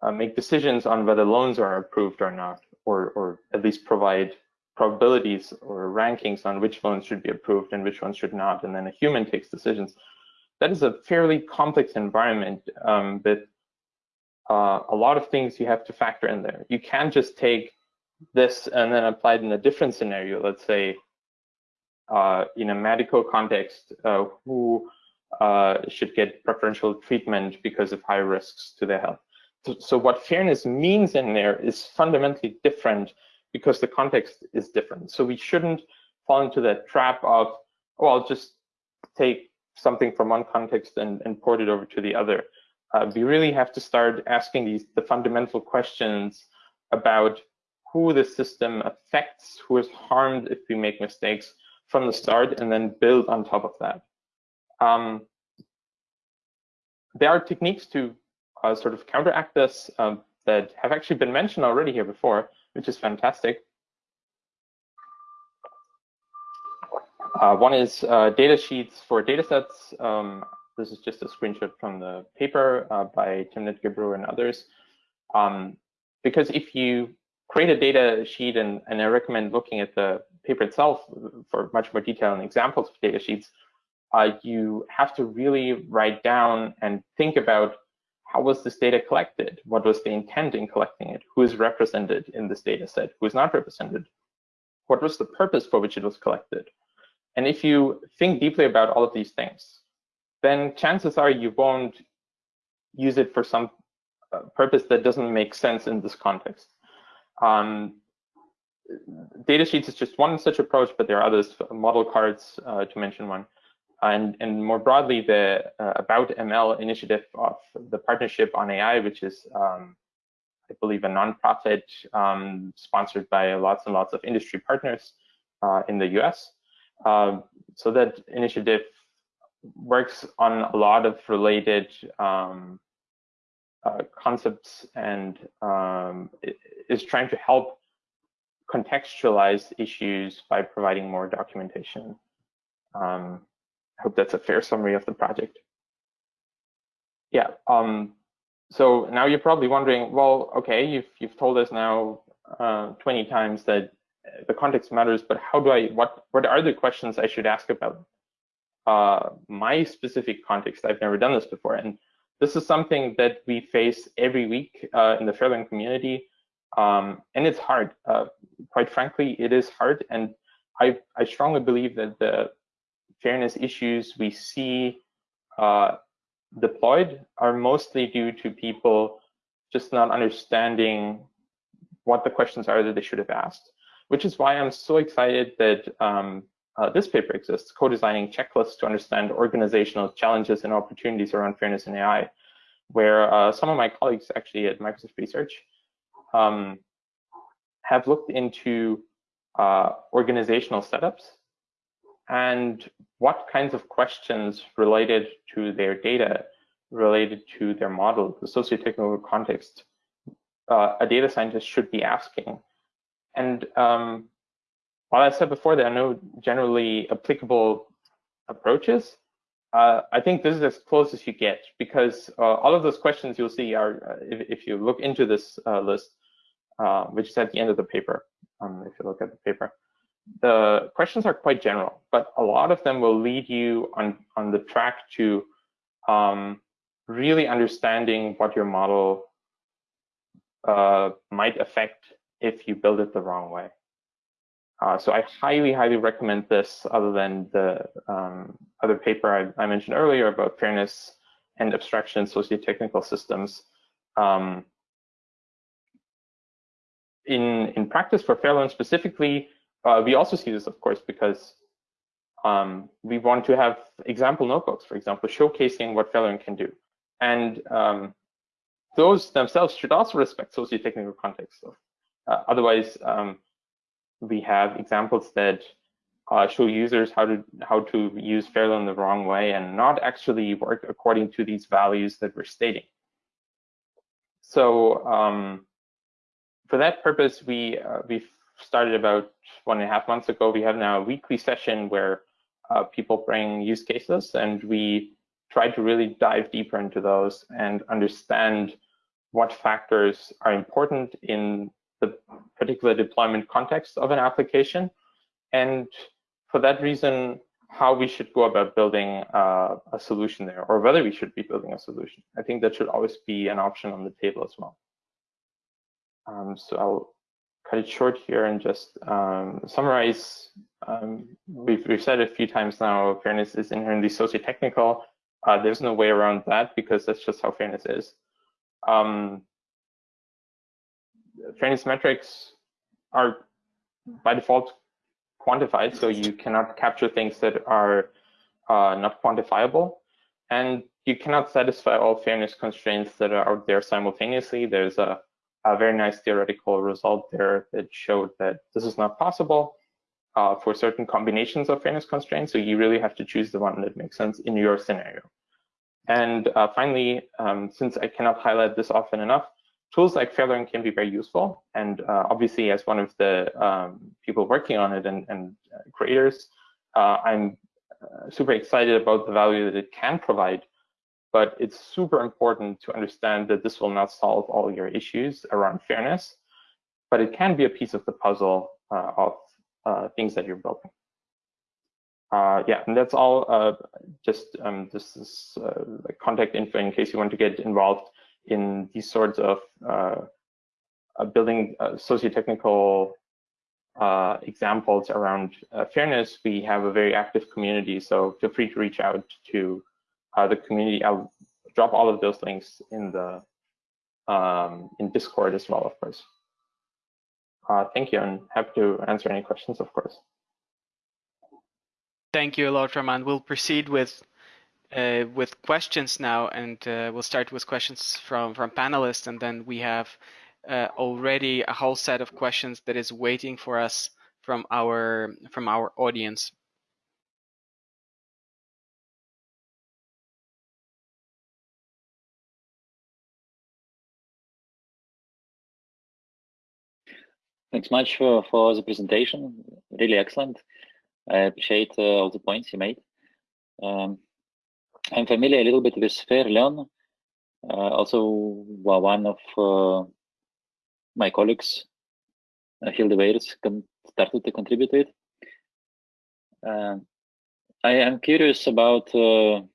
S2: uh, make decisions on whether loans are approved or not, or, or at least provide probabilities or rankings on which loans should be approved and which ones should not, and then a human takes decisions that is a fairly complex environment um, with uh, a lot of things you have to factor in there. You can't just take this and then apply it in a different scenario. Let's say uh, in a medical context, uh, who uh, should get preferential treatment because of high risks to their health. So, so what fairness means in there is fundamentally different because the context is different. So we shouldn't fall into that trap of, oh, I'll just take something from one context and, and port it over to the other. Uh, we really have to start asking these the fundamental questions about who the system affects, who is harmed if we make mistakes from the start and then build on top of that. Um, there are techniques to uh, sort of counteract this um, that have actually been mentioned already here before, which is fantastic. Uh, one is uh, data sheets for datasets. Um, this is just a screenshot from the paper uh, by Timnit Gebru and others. Um, because if you create a data sheet, and, and I recommend looking at the paper itself for much more detail and examples of data sheets, uh, you have to really write down and think about how was this data collected? What was the intent in collecting it? Who is represented in this data set? Who is not represented? What was the purpose for which it was collected? And if you think deeply about all of these things, then chances are you won't use it for some uh, purpose that doesn't make sense in this context. Um, data sheets is just one such approach, but there are others, model cards uh, to mention one. And, and more broadly, the uh, About ML initiative of the Partnership on AI, which is, um, I believe, a nonprofit um, sponsored by lots and lots of industry partners uh, in the US. Um, so that initiative works on a lot of related um, uh, concepts and um, is trying to help contextualize issues by providing more documentation. Um, I hope that's a fair summary of the project. Yeah, um, so now you're probably wondering, well, okay, you've, you've told us now uh, 20 times that the context matters, but how do I, what, what are the questions I should ask about uh, my specific context? I've never done this before. And this is something that we face every week uh, in the Fairlearn community. Um, and it's hard. Uh, quite frankly, it is hard. And I, I strongly believe that the fairness issues we see uh, deployed are mostly due to people just not understanding what the questions are that they should have asked, which is why I'm so excited that um, uh, this paper exists, co-designing checklists to understand organizational challenges and opportunities around fairness in AI, where uh, some of my colleagues actually at Microsoft Research um, have looked into uh, organizational setups and what kinds of questions related to their data, related to their model, the socio-technical context, uh, a data scientist should be asking. And um, while I said before there are no generally applicable approaches, uh, I think this is as close as you get because uh, all of those questions you'll see are, uh, if, if, you look into this uh, list, uh, which is at the end of the paper, um, if you look at the paper, the questions are quite general, but a lot of them will lead you on, on the track to um, really understanding what your model uh, might affect if you build it the wrong way. Uh, so I highly, highly recommend this other than the um, other paper I, I, mentioned earlier about fairness and abstraction socio-technical systems. Um, in, in practice for Fairlearn specifically, uh, we also see this, of course, because um, we want to have example notebooks, for example, showcasing what Fairlearn can do. And um, those themselves should also respect socio-technical context. Uh, otherwise, um, we have examples that uh, show users how to how to use Fairlearn the wrong way and not actually work according to these values that we're stating. So um, for that purpose, we uh, we started about one and a half months ago. We have now a weekly session where uh, people bring use cases and we try to really dive deeper into those and understand what factors are important in the particular deployment context of an application. And for that reason, how we should go about building uh, a solution there or whether we should be building a solution. I think that should always be an option on the table as well. Um, so I'll cut it short here and just um, summarize. Um, we've, we've said a few times now, fairness is inherently socio-technical. Uh, there's no way around that because that's just how fairness is. Um, fairness metrics are by default quantified, so you cannot capture things that are uh, not quantifiable. And you cannot satisfy all fairness constraints that are out there simultaneously. There's a a very nice theoretical result there that showed that this is not possible. uh, for certain combinations of fairness constraints. So you really have to choose the one that makes sense in your scenario. And uh, finally, um, since I cannot highlight this often enough, tools like FairLearn can be very useful. And uh, obviously, as one of the um, people working on it and, and uh, creators, uh, I'm uh, super excited about the value that it can provide. But it's super important to understand that this will not solve all your issues around fairness, but it can be a piece of the puzzle of things that you're building. Uh, yeah, and that's all. Uh, just um, this is uh, contact info in case you want to get involved in these sorts of uh, uh, building uh, socio-technical examples around fairness. We have a very active community, so feel free to reach out to the community. I'll drop all of those links in the um, in Discord as well, of course. thank you, and happy to answer any questions, of course.
S3: Thank you a lot, Roman. We'll proceed with uh, with questions now, and uh, we'll start with questions from from panelists, and then we have uh, already a whole set of questions that is waiting for us from our from our audience.
S4: Thanks much for, for the presentation. Really excellent. I appreciate uh, all the points you made. Um, I'm familiar a little bit with FairLearn. Uh, also, well, one of uh, my colleagues, uh, Hilde Weerts, started to contribute it. Uh, I am curious about your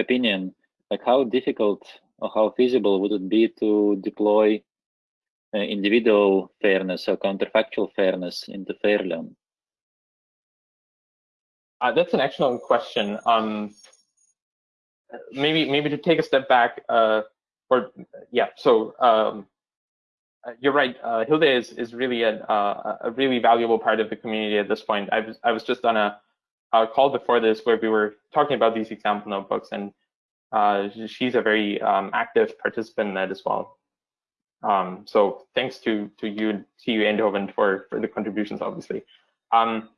S4: opinion, like how difficult or how feasible would it be to deploy individual fairness or counterfactual fairness into FairLearn?
S2: Uh, that's an excellent question. Um, maybe maybe to take a step back, uh, or yeah. So um, uh, you're right. Uh, Hilde is is really a uh, a really valuable part of the community at this point. I was I was just on a, a call before this where we were talking about these example notebooks, and uh, she's a very um, active participant in that as well. Um, so thanks to to you, TU Eindhoven for for the contributions, obviously. Um,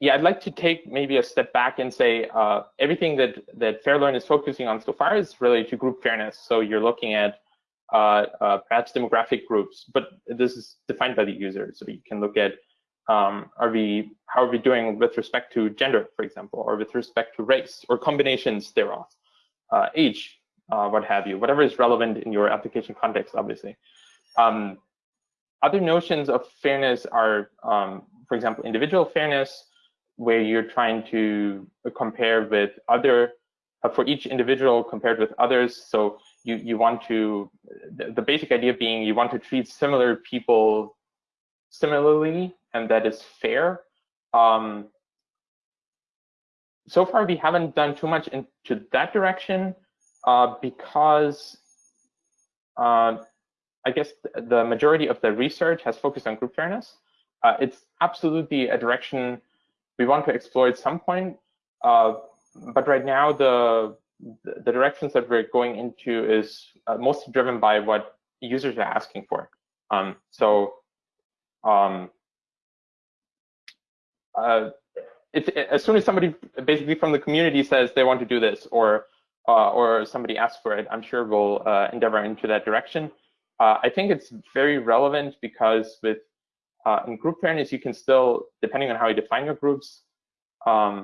S2: yeah, I'd like to take maybe a step back and say uh, everything that that FairLearn is focusing on so far is related to group fairness. So you're looking at uh, uh, perhaps demographic groups, but this is defined by the user. So you can look at um, are we how are we doing with respect to gender, for example, or with respect to race, or combinations thereof, uh, age, uh, what have you, whatever is relevant in your application context, obviously. Um, other notions of fairness are, um, for example, individual fairness, where you're trying to compare with other uh, for each individual compared with others. So you you want to the, the, basic idea being you want to treat similar people similarly, and that is fair. Um, so far, we haven't done too much into that direction uh, because uh, I guess the majority of the research has focused on group fairness. Uh, it's absolutely a direction we want to explore at some point. Uh, but right now, the the directions that we're going into is uh, mostly driven by what users are asking for. Um, so um, uh, as soon as somebody basically from the community says they want to do this or uh, or somebody asks for it, I'm sure we'll uh, endeavor into that direction. Uh, I think it's very relevant because with uh, in group fairness, you can still, depending on how you define your groups, um,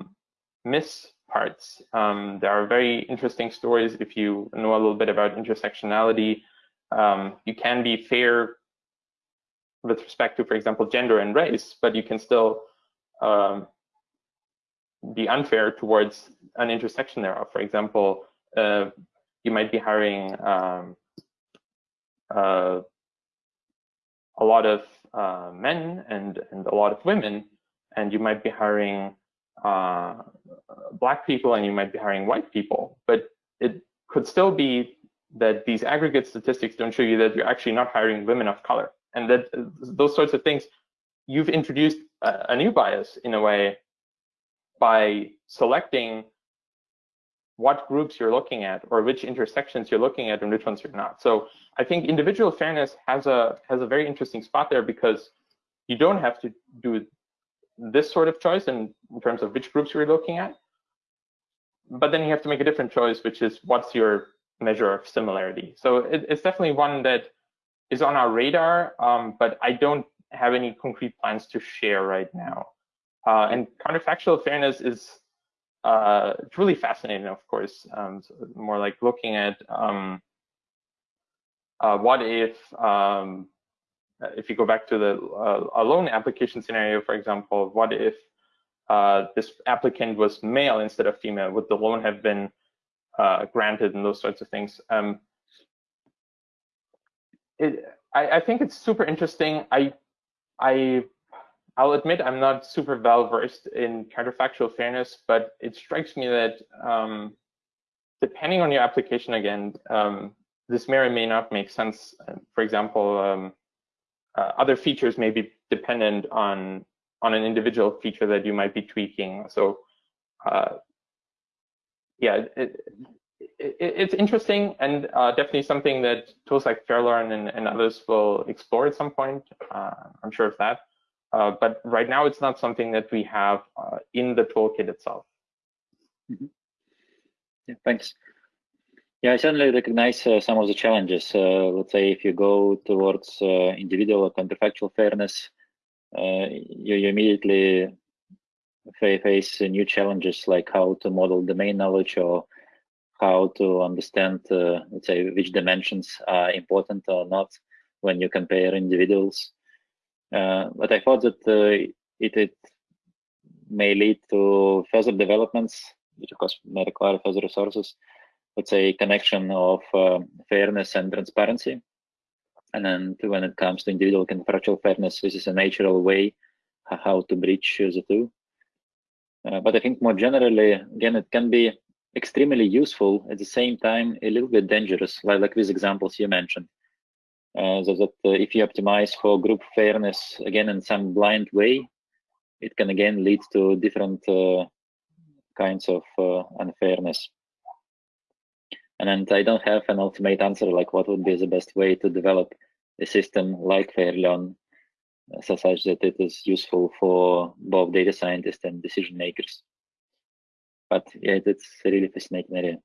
S2: miss parts. Um, there are very interesting stories if you know a little bit about intersectionality. Um, you can be fair with respect to, for example, gender and race, but you can still um, be unfair towards an intersection thereof. For example, uh, you might be hiring um, uh, a lot of uh, men and, and a lot of women, and you might be hiring uh, black people and you might be hiring white people, but it could still be that these aggregate statistics don't show you that you're actually not hiring women of color, and that uh, those sorts of things, you've introduced a, a new bias in a way by selecting what groups you're looking at or which intersections you're looking at and which ones you're not. So I think individual fairness has a has a very interesting spot there because you don't have to do this sort of choice in, in terms of which groups you're looking at. But then you have to make a different choice, which is what's your measure of similarity. So it, it's definitely one that is on our radar, um, but I don't have any concrete plans to share right now. Uh, and counterfactual fairness is uh, really fascinating, of course. Um, so more like looking at um, uh, what if um, if you go back to the uh, loan application scenario, for example, what if uh, this applicant was male instead of female? Would the loan have been uh, granted and those sorts of things? Um, it, I, I, think it's super interesting. I, I, I'll admit I'm not super well versed in counterfactual fairness, but it strikes me that um, depending on your application again, um, this may or may not make sense. For example, um, uh, other features may be dependent on on an individual feature that you might be tweaking. So uh, yeah, it, it, it's interesting and uh, definitely something that tools like Fairlearn and, and others will explore at some point. Uh, I'm sure of that. Uh, but right now, it's not something that we have uh, in the toolkit itself.
S4: Mm -hmm. Yeah, thanks. Yeah, I certainly recognize uh, some of the challenges. Uh, let's say if you go towards uh, individual or counterfactual fairness, you, you, immediately face new challenges like how to model domain knowledge or how to understand, let's say, which dimensions are important or not when you compare individuals. Uh, but I thought that it, it may lead to further developments, which of course may require further resources let's say, connection of uh, fairness and transparency. And then when it comes to individual counterfactual fairness, this is a natural way how to bridge the two. Uh, but I think more generally, again, it can be extremely useful at the same time a little bit dangerous, like, like these examples you mentioned. Uh, so that uh, if you optimize for group fairness again in some blind way, it can again lead to different uh, kinds of unfairness. And I don't have an ultimate answer like what would be the best way to develop a system like Fairlearn uh, such that it is useful for both data scientists and decision makers. But yeah, it's a really fascinating area.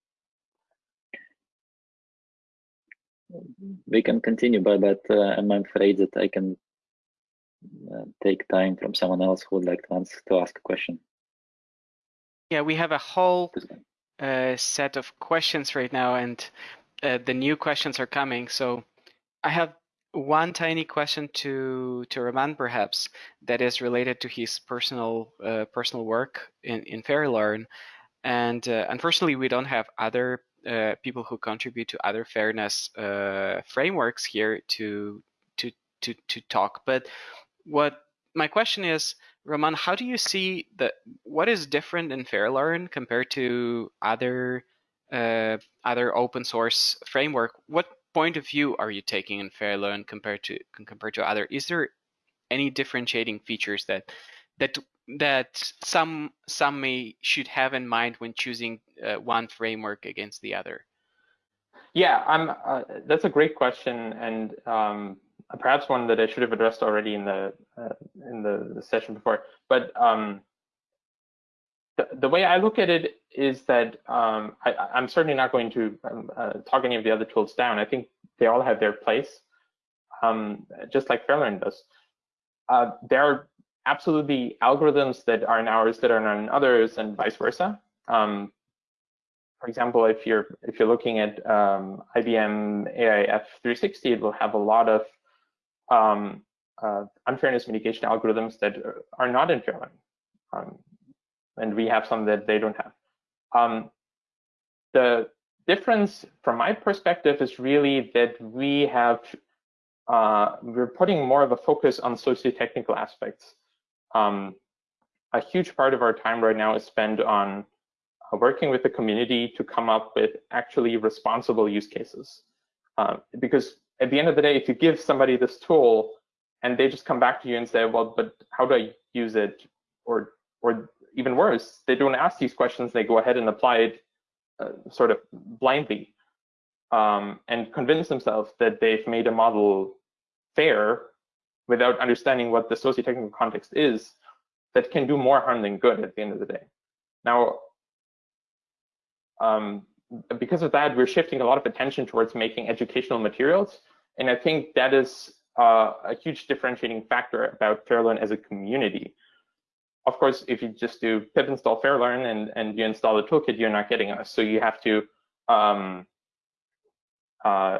S4: We can continue, but, but uh, I'm afraid that I can uh, take time from someone else who would like to, answer, to ask a question.
S3: Yeah, we have a whole uh, set of questions right now, and uh, the new questions are coming. So I have one tiny question to to Roman, perhaps, that is related to his personal uh, personal work in in Fairlearn. And uh, unfortunately, we don't have other uh, people who contribute to other fairness uh, frameworks here to to to to talk. But what my question is, Roman, how do you see that? What is different in Fairlearn compared to other uh, other open source framework? What point of view are you taking in Fairlearn compared to compared to other? Is there any differentiating features that that that some some may should have in mind when choosing uh, one framework against the other?
S2: Yeah, I'm. Uh, that's a great question, and um, perhaps one that I should have addressed already in the uh, in the, the, session before. But um, the, the way I look at it is that um, I, am certainly not going to um, uh, talk any of the other tools down. I think they all have their place, um, just like Fairlearn does. Uh, there are absolutely algorithms that are in ours that are not in others, and vice versa. Um, for example, if you're if you're looking at um, IBM AIF 360, it will have a lot of um, uh, unfairness mitigation algorithms that are not in Fairlearn. Um, and we have some that they don't have. Um, the difference from my perspective is really that we have, uh, we're putting more of a focus on socio-technical aspects. Um, a huge part of our time right now is spent on uh, working with the community to come up with actually responsible use cases. Uh, because at the end of the day, if you give somebody this tool and they just come back to you and say, well, but how do I use it? Or, or even worse, they don't ask these questions, they go ahead and apply it uh, sort of blindly um, and convince themselves that they've made a model fair without understanding what the socio-technical context is that can do more harm than good at the end of the day. Now, um, because of that, we're shifting a lot of attention towards making educational materials. And I think that is uh, a huge differentiating factor about Fairlearn as a community. Of course, if you just do pip install Fairlearn and, and you install the toolkit, you're not getting us. So you have to um, uh,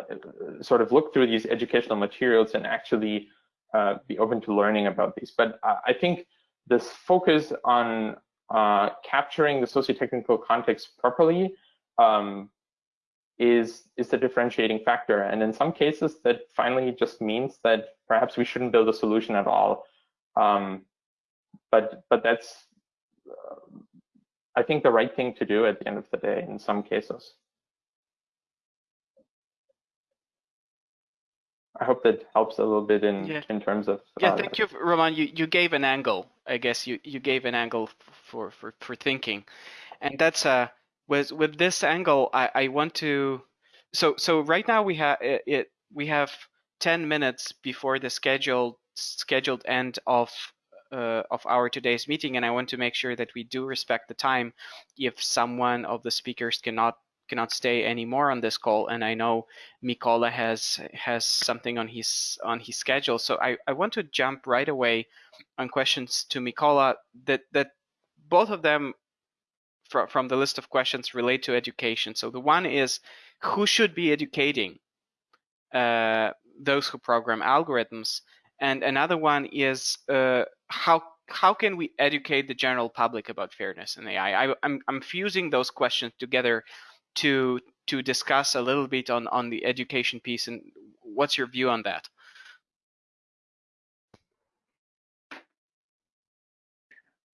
S2: sort of look through these educational materials and actually uh, be open to learning about these. But uh, I think this focus on uh, capturing the socio-technical context properly um, is is the differentiating factor. And in some cases, that finally just means that perhaps we shouldn't build a solution at all. Um, but but that's uh, I think the right thing to do at the end of the day in some cases. I hope that helps a little bit in yeah. in terms of.
S3: Yeah, uh, thank you, Roman. You you gave an angle. I guess you you gave an angle for for for thinking, and that's uh with with this angle. I I want to. So so right now we have it, it we have 10 minutes before the scheduled scheduled end of uh, of our today's meeting, and I want to make sure that we do respect the time. If someone of the speakers cannot cannot stay anymore on this call and I know Mykola has has something on his on his schedule. So I, I want to jump right away on questions to Mykola that that both of them from, from the list of questions relate to education. So the one is who should be educating uh, those who program algorithms? And another one is uh, how how can we educate the general public about fairness in AI? I, I'm, I'm fusing those questions together to to discuss a little bit on on the education piece and what's your view on that?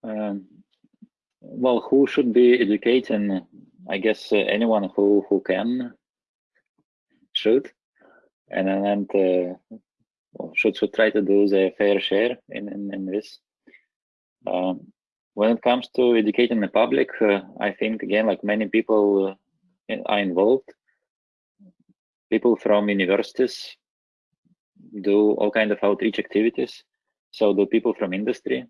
S4: Um, well who should be educating i guess uh, anyone who who can should and and uh, should should try to do their fair share in in, in this. Um, when it comes to educating the public uh, i think again like many people uh, are involved. People from universities do all kind of outreach activities. So do people from industry.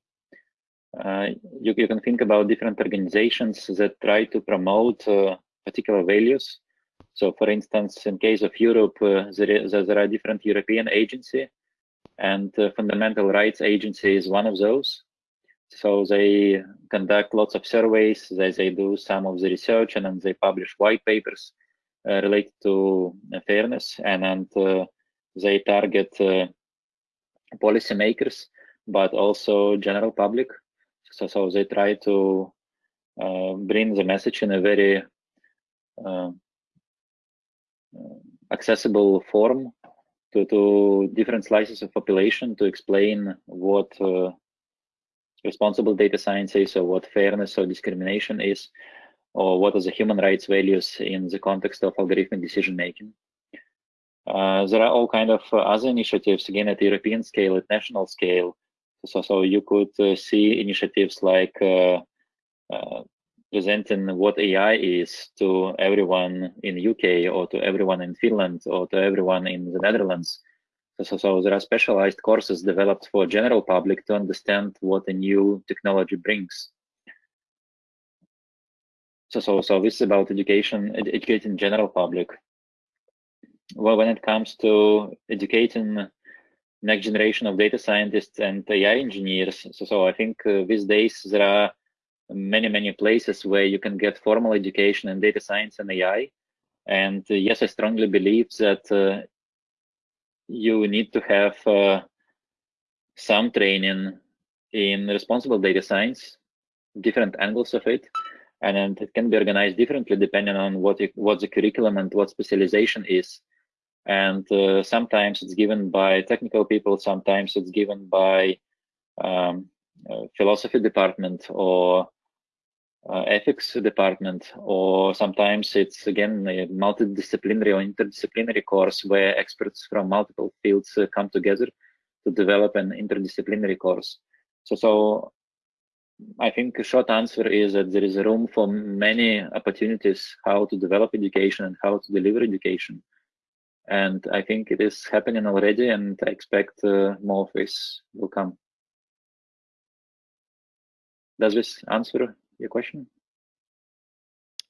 S4: Uh, you, you, can think about different organizations that try to promote uh, particular values. So for instance, in case of Europe, uh, there, there are different European agency and uh, Fundamental Rights Agency is one of those. So they conduct lots of surveys, they, they do some of the research, and then they publish white papers uh, related to uh, fairness, and, and uh, they target uh, policymakers, but also general public. So, so they try to uh, bring the message in a very uh, accessible form to, to different slices of population to explain what responsible data science is, or what fairness or discrimination is, or what are the human rights values in the context of algorithmic decision making. Uh, there are all kind of uh, other initiatives, again, at European scale, at national scale. So, so you could uh, see initiatives like uh, presenting what AI is to everyone in UK or to everyone in Finland or to everyone in the Netherlands so, so there are specialized courses developed for general public to understand what a new technology brings. So, so, so this is about education, ed educating general public. Well, when it comes to educating next generation of data scientists and AI engineers, so, so I think uh, these days there are many, many places where you can get formal education in data science and AI. And uh, yes, I strongly believe that uh, you need to have uh, some training in responsible data science, different angles of it, and it can be organized differently depending on what what the curriculum and what specialization is. And uh, sometimes it's given by technical people, sometimes it's given by um, philosophy department or uh, ethics department, or sometimes it's again a multidisciplinary or interdisciplinary course where experts from multiple fields uh, come together to develop an interdisciplinary course. So, so I think a short answer is that there is room for many opportunities how to develop education and how to deliver education. And I think it is happening already, and I expect uh, more of this will come. Does this answer your question?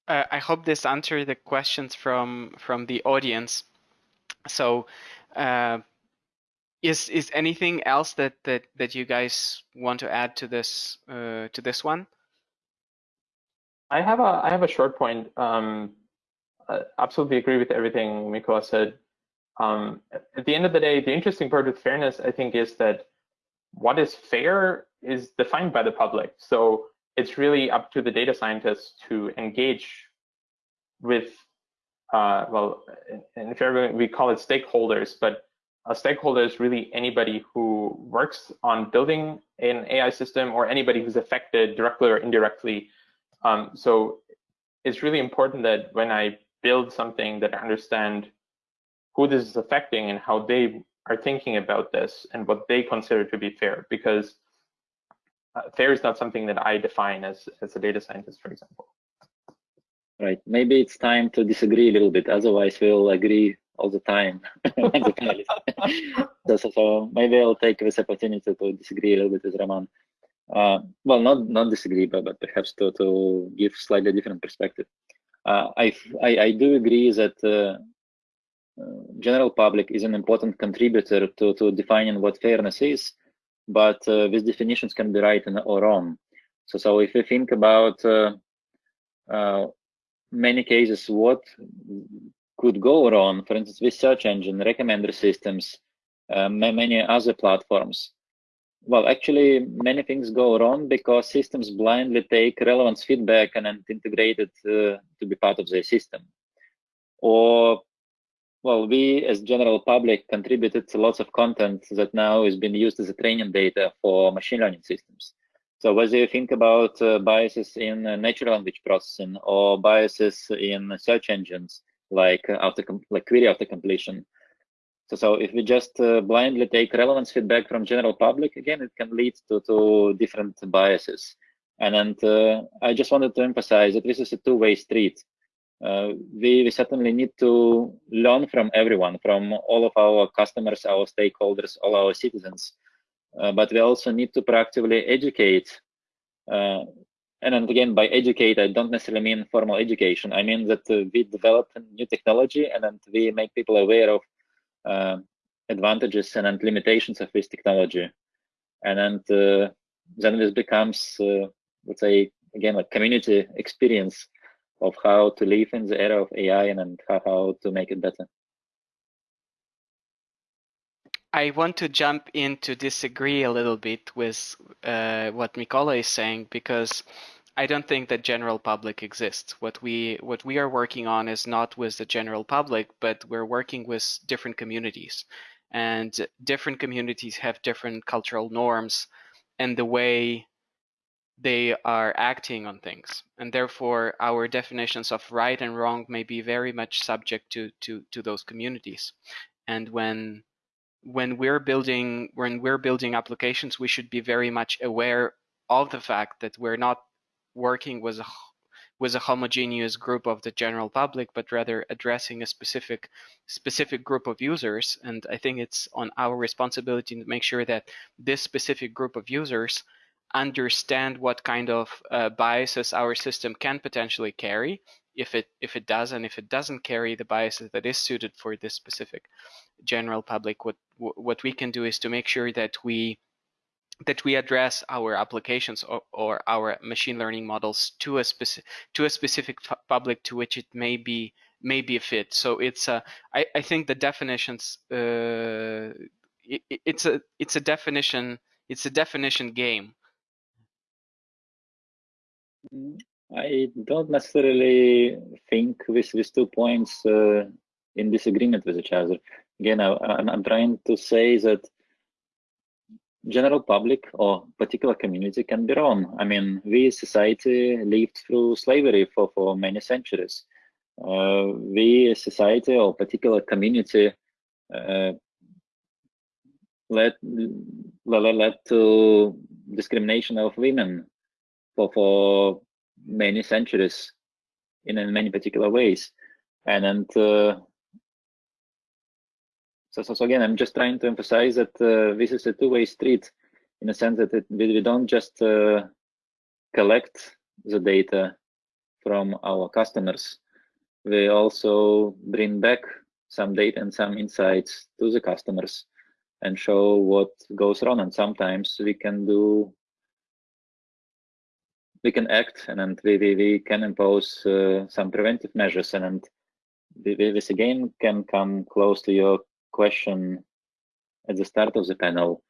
S3: Uh, I hope this answered the questions from from the audience. So, uh, is is anything else that that that you guys want to add to this uh, to this one?
S2: I have a I have a short point. Um, I absolutely agree with everything Mykola said. Um, at the end of the day, the interesting part with fairness, I think, is that what is fair is defined by the public. So it's really up to the data scientists to engage with, uh, well, in, in we call it stakeholders, but a stakeholder is really anybody who works on building an AI system or anybody who's affected directly or indirectly. Um, so it's really important that when I build something that I understand who this is affecting and how they are thinking about this and what they consider to be fair, because uh, fair is not something that I define as, as a data scientist, for example.
S4: Right. Maybe it's time to disagree a little bit. Otherwise, we'll agree all the time. so, so, maybe I'll take this opportunity to disagree a little bit with Roman. Uh, well, not not disagree, but, but perhaps to, to give slightly different perspective. Uh, I, I, I do agree that uh, uh, general public is an important contributor to, to defining what fairness is, but uh, these definitions can be right or wrong. So, so if you think about uh, uh, many cases, what could go wrong, for instance, with search engine, recommender systems, many other platforms, well, actually, many things go wrong because systems blindly take relevance feedback and integrate it uh, to be part of their system. Or well, we as general public contributed to lots of content that now is being used as a training data for machine learning systems. So whether you think about uh, biases in uh, natural language processing or biases in search engines like uh, auto like query after completion. So, so if we just uh, blindly take relevance feedback from general public, again, it can lead to, to different biases. And, and uh, I just wanted to emphasize that this is a two-way street uh, we, we certainly need to learn from everyone, from all of our customers, our stakeholders, all our citizens. Uh, but we also need to proactively educate. Uh, and again, by educate, I don't necessarily mean formal education. I mean that uh, we develop new technology and then we make people aware of uh, advantages and limitations of this technology. And then, uh, then this becomes, let's say, again, a community experience of how to live in the era of AI and and how to make it better.
S3: I want to jump in to disagree a little bit with uh, what Mykola is saying because I don't think that general public exists. What we what we are working on is not with the general public, but we're working with different communities, and different communities have different cultural norms, and the way they are acting on things. And therefore our definitions of right and wrong may be very much subject to to to those communities. And when when we're building when we're building applications we should be very much aware of the fact that we're not working with a with a homogeneous group of the general public but rather addressing a specific specific group of users. And i think it's on our responsibility to make sure that this specific group of users understand what kind of uh, biases our system can potentially carry. If it if it does and if it doesn't carry the biases that is suited for this specific general public what what we can do is to make sure that we that we address our applications or, or our machine learning models to a specific to a specific public to which it may be may be a fit. So it's a I, I think the definitions uh, it, it's a it's a definition it's a definition game
S4: I don't necessarily think with these two points uh, in disagreement with each other. Again, I, am trying to say that general public or particular community can be wrong. I mean, we society lived through slavery for, for many centuries. Uh, we society or particular community uh, led, led to discrimination of women for, for many centuries in many particular ways. And, and uh, So, so, so again, I'm just trying to emphasize that uh, this is a two-way street in a sense that it, we, we don't just uh, collect the data from our customers. We also bring back some data and some insights to the customers and show what goes wrong. And sometimes we can do, we can act and, and we, we, we can impose uh, some preventive measures. And, and this again can come close to your question at the start of the panel.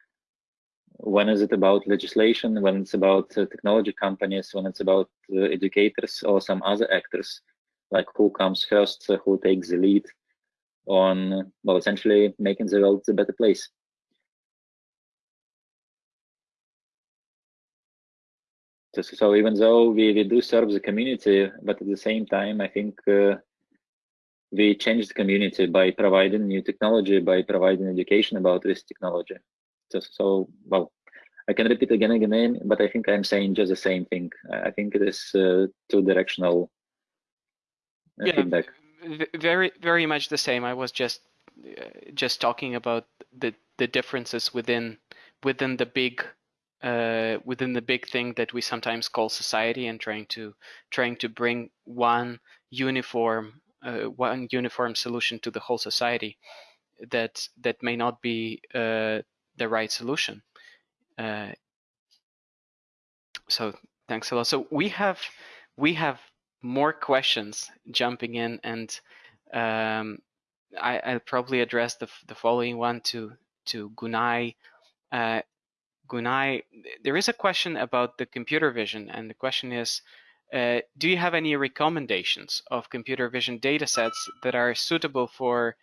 S4: When is it about legislation? When it's about uh, technology companies? When it's about uh, educators or some other actors? Like who comes first? Who takes the lead on, well, essentially making the world a better place? So, even though we, we do serve the community, but at the same time, I think uh, we change the community by providing new technology, by providing education about this technology. So, so well, I can repeat again and again, but I think I'm saying just the same thing. I think it is uh, two-directional uh,
S3: yeah,
S4: feedback.
S3: Very, very much the same. I was just uh, just talking about the the differences within within the big uh, within the big thing that we sometimes call society and trying to trying to bring one uniform uh, one uniform solution to the whole society that that may not be uh, the right solution. Uh, so thanks a lot. So we have we have more questions jumping in, and um, I, will probably address the the following one to to Gunay. Gunay, there is a question about the computer vision, and the question is, uh, do you have any recommendations of computer vision datasets that are suitable for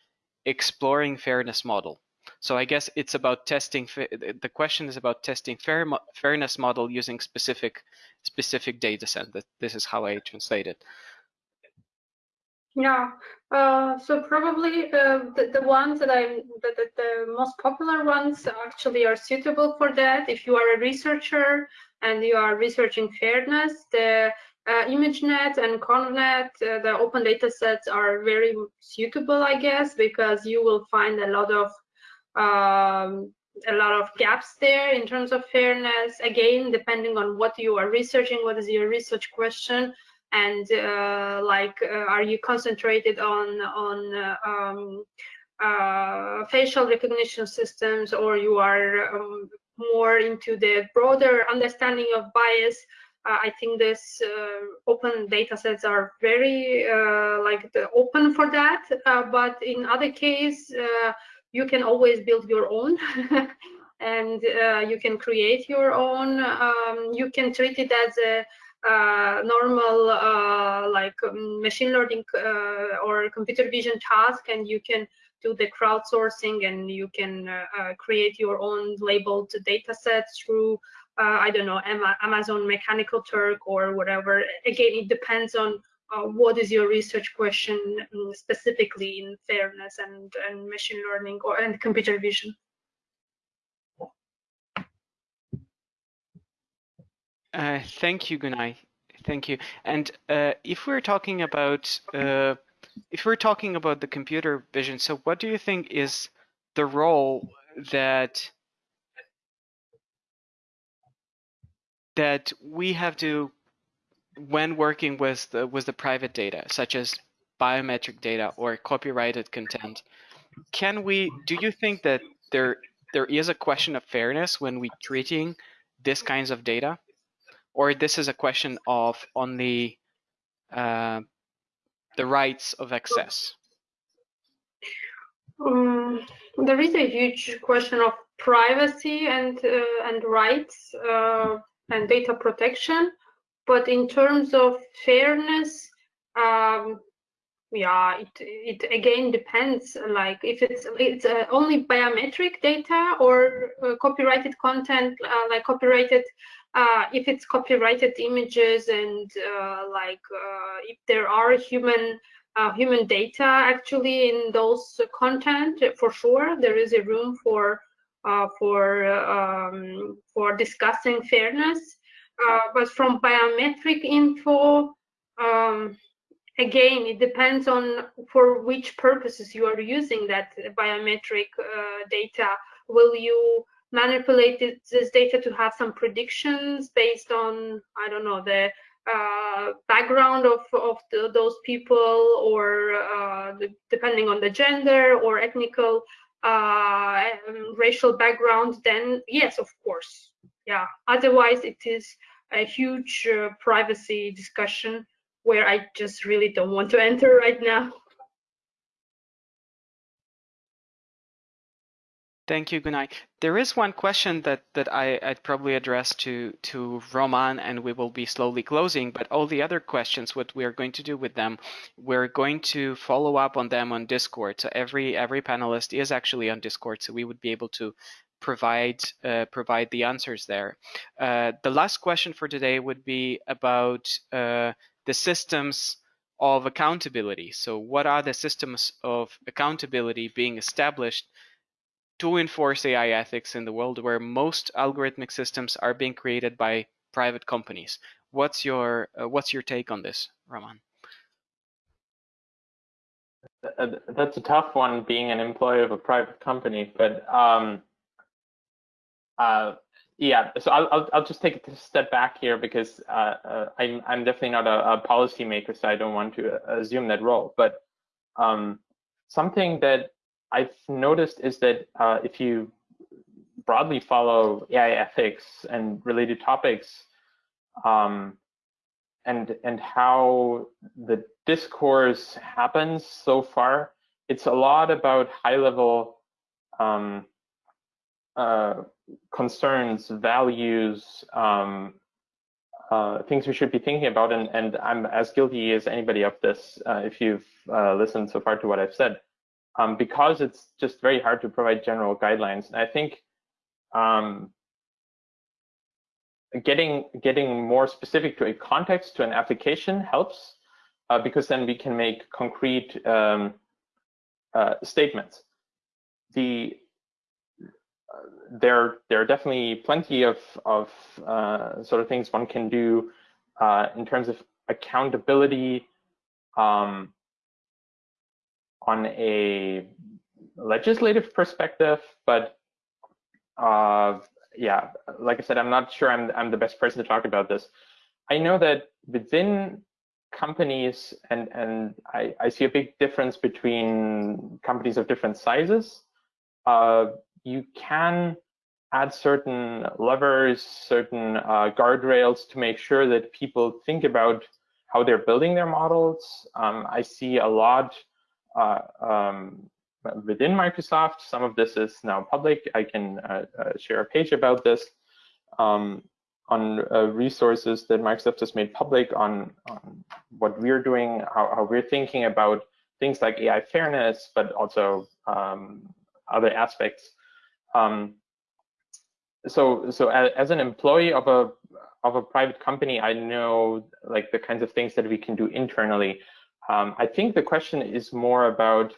S3: exploring fairness model? So I guess it's about testing. The question is about testing fair, fairness model using specific specific data set. This is how I translate it.
S1: Yeah, uh, so probably uh, the, the ones that I, the, the, the, most popular ones actually are suitable for that. If you are a researcher and you are researching fairness, the uh, ImageNet and ConvNet, uh, the open data sets are very suitable, I guess, because you will find a lot of um, a lot of gaps there in terms of fairness. Again, depending on what you are researching, what is your research question, and uh, like, uh, are you concentrated on on uh, um, uh, facial recognition systems, or you are um, more into the broader understanding of bias? Uh, I think this uh, open data sets are very like open for that. but in other case, you can always build your own. and you can create your own. Um, you can treat it as a uh, normal uh, like um, machine learning uh, or computer vision task and you can do the crowdsourcing and you can create your own labeled data sets through uh, I don't know, Amazon Mechanical Turk or whatever. Again, it depends on uh, what is your research question um, specifically in fairness and, and machine learning or and computer vision.
S3: Uh, thank you, Gunay. Thank you. And uh, if we're talking about uh, if we're talking about the computer vision, so what do you think is the role that that we have to, when working with the, with the private data, such as biometric data or copyrighted content, can we, do you think that there there is a question of fairness when we treating this kinds of data? Or this is a question of only uh, the rights of access?
S1: Um, there is a huge question of privacy and uh, and rights uh, and data protection. But in terms of fairness, um, yeah, it, it again depends. Like if it's it's uh, only biometric data or uh, copyrighted content, uh, like copyrighted. Uh, if it's copyrighted images and uh, like uh, if there are human human data actually in those content, for sure there is a room for for um, for discussing fairness. But from biometric info, um, again, it depends on for which purposes you are using that biometric uh, data. Will you manipulate this data to have some predictions based on, I don't know, the uh, background of, of the, those people or uh, the, depending on the gender or ethnical uh, um, racial background, then yes, of course. Yeah, otherwise it is a huge uh, privacy discussion where I just really don't want to enter right now.
S3: Thank you, Gunay. There is one question that that I, would probably address to to Roman, and we will be slowly closing. But all the other questions, what we are going to do with them, we're going to follow up on them on Discord. So every every panelist is actually on Discord, so we would be able to provide uh, provide the answers there. Uh, the last question for today would be about uh, the systems of accountability. So what are the systems of accountability being established to enforce AI ethics in the world where most algorithmic systems are being created by private companies. What's your uh, what's your take on this, Roman?
S2: Uh, that's a tough one, being an employee of a private company. But um, uh, yeah, so I'll, I'll, I'll just take a step back here because uh, uh, I'm I'm definitely not a, a policymaker, so I don't want to assume that role. But um, something that I've noticed is that uh, if you broadly follow AI ethics and related topics, um, and and how the discourse happens so far, it's a lot about high level um, uh, concerns, values, um, uh, things we should be thinking about, and, and I'm as guilty as anybody of this uh, if you've uh, listened so far to what I've said um, because it's just very hard to provide general guidelines. And I think um, getting getting more specific to a context, to an application helps, uh, because then we can make concrete um, statements. The there there are definitely plenty of of uh, sort of things one can do uh, in terms of accountability. Um, on a legislative perspective, but uh, yeah, like I said, I'm not sure I'm, I'm the best person to talk about this. I know that within companies, and, and I, I see a big difference between companies of different sizes, uh, you can add certain levers, certain uh, guardrails to make sure that people think about how they're building their models. Um, I see a lot uh, um, within Microsoft. Some of this is now public. I can uh, uh, share a page about this um, on resources that Microsoft has made public on, on what we're doing, how, how, we're thinking about things like AI fairness, but also um, other aspects. Um, so, so as, an employee of a of a private company, I know like the kinds of things that we can do internally. Um, I think the question is more about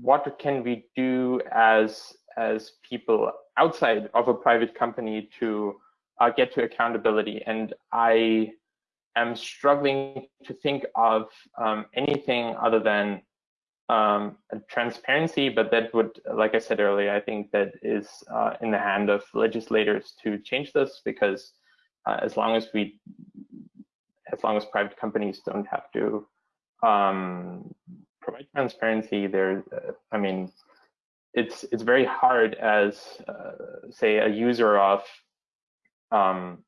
S2: what can we do as as people outside of a private company to uh, get to accountability. And I am struggling to think of um, anything other than um, transparency, but that would, like I said earlier, I think that is uh, in the hand of legislators to change this because uh, as long as we as long as private companies don't have to um, provide transparency, there, uh, I mean, it's it's very hard as uh, say a user of um,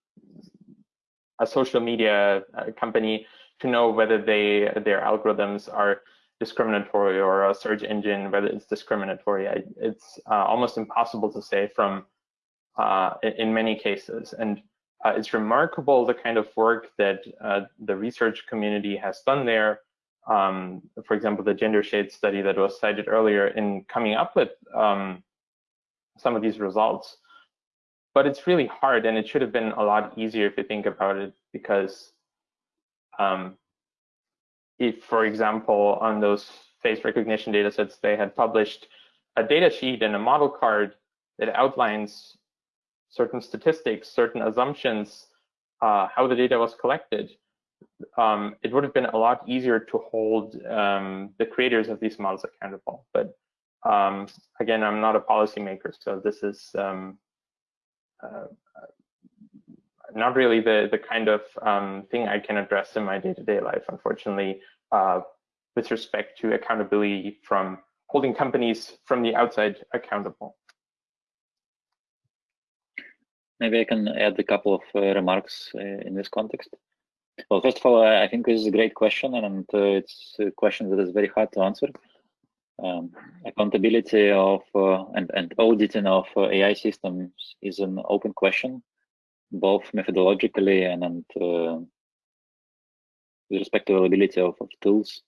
S2: a social media uh, company to know whether they their algorithms are discriminatory or a search engine whether it's discriminatory. I, it's uh, almost impossible to say from uh, in many cases and uh, it's remarkable the kind of work that uh, the research community has done there. Um, for example, the gender shade study that was cited earlier in coming up with um, some of these results. But it's really hard and it should have been a lot easier if you think about it because um, if, for example, on those face recognition data sets, they had published a data sheet and a model card that outlines certain statistics, certain assumptions, uh, how the data was collected, um, it would have been a lot easier to hold um, the creators of these models accountable. But um, again, I'm not a policymaker, so this is um, uh, not really the the kind of um, thing I can address in my day-to-day -day life, unfortunately, uh, with respect to accountability from holding companies from the outside accountable.
S4: Maybe I can add a couple of uh, remarks uh, in this context. Well, first of all, I think this is a great question, and uh, it's a question that is very hard to answer. Um, accountability of uh, and, and auditing of uh, AI systems is an open question, both methodologically and, and uh, with respect to availability of, of tools,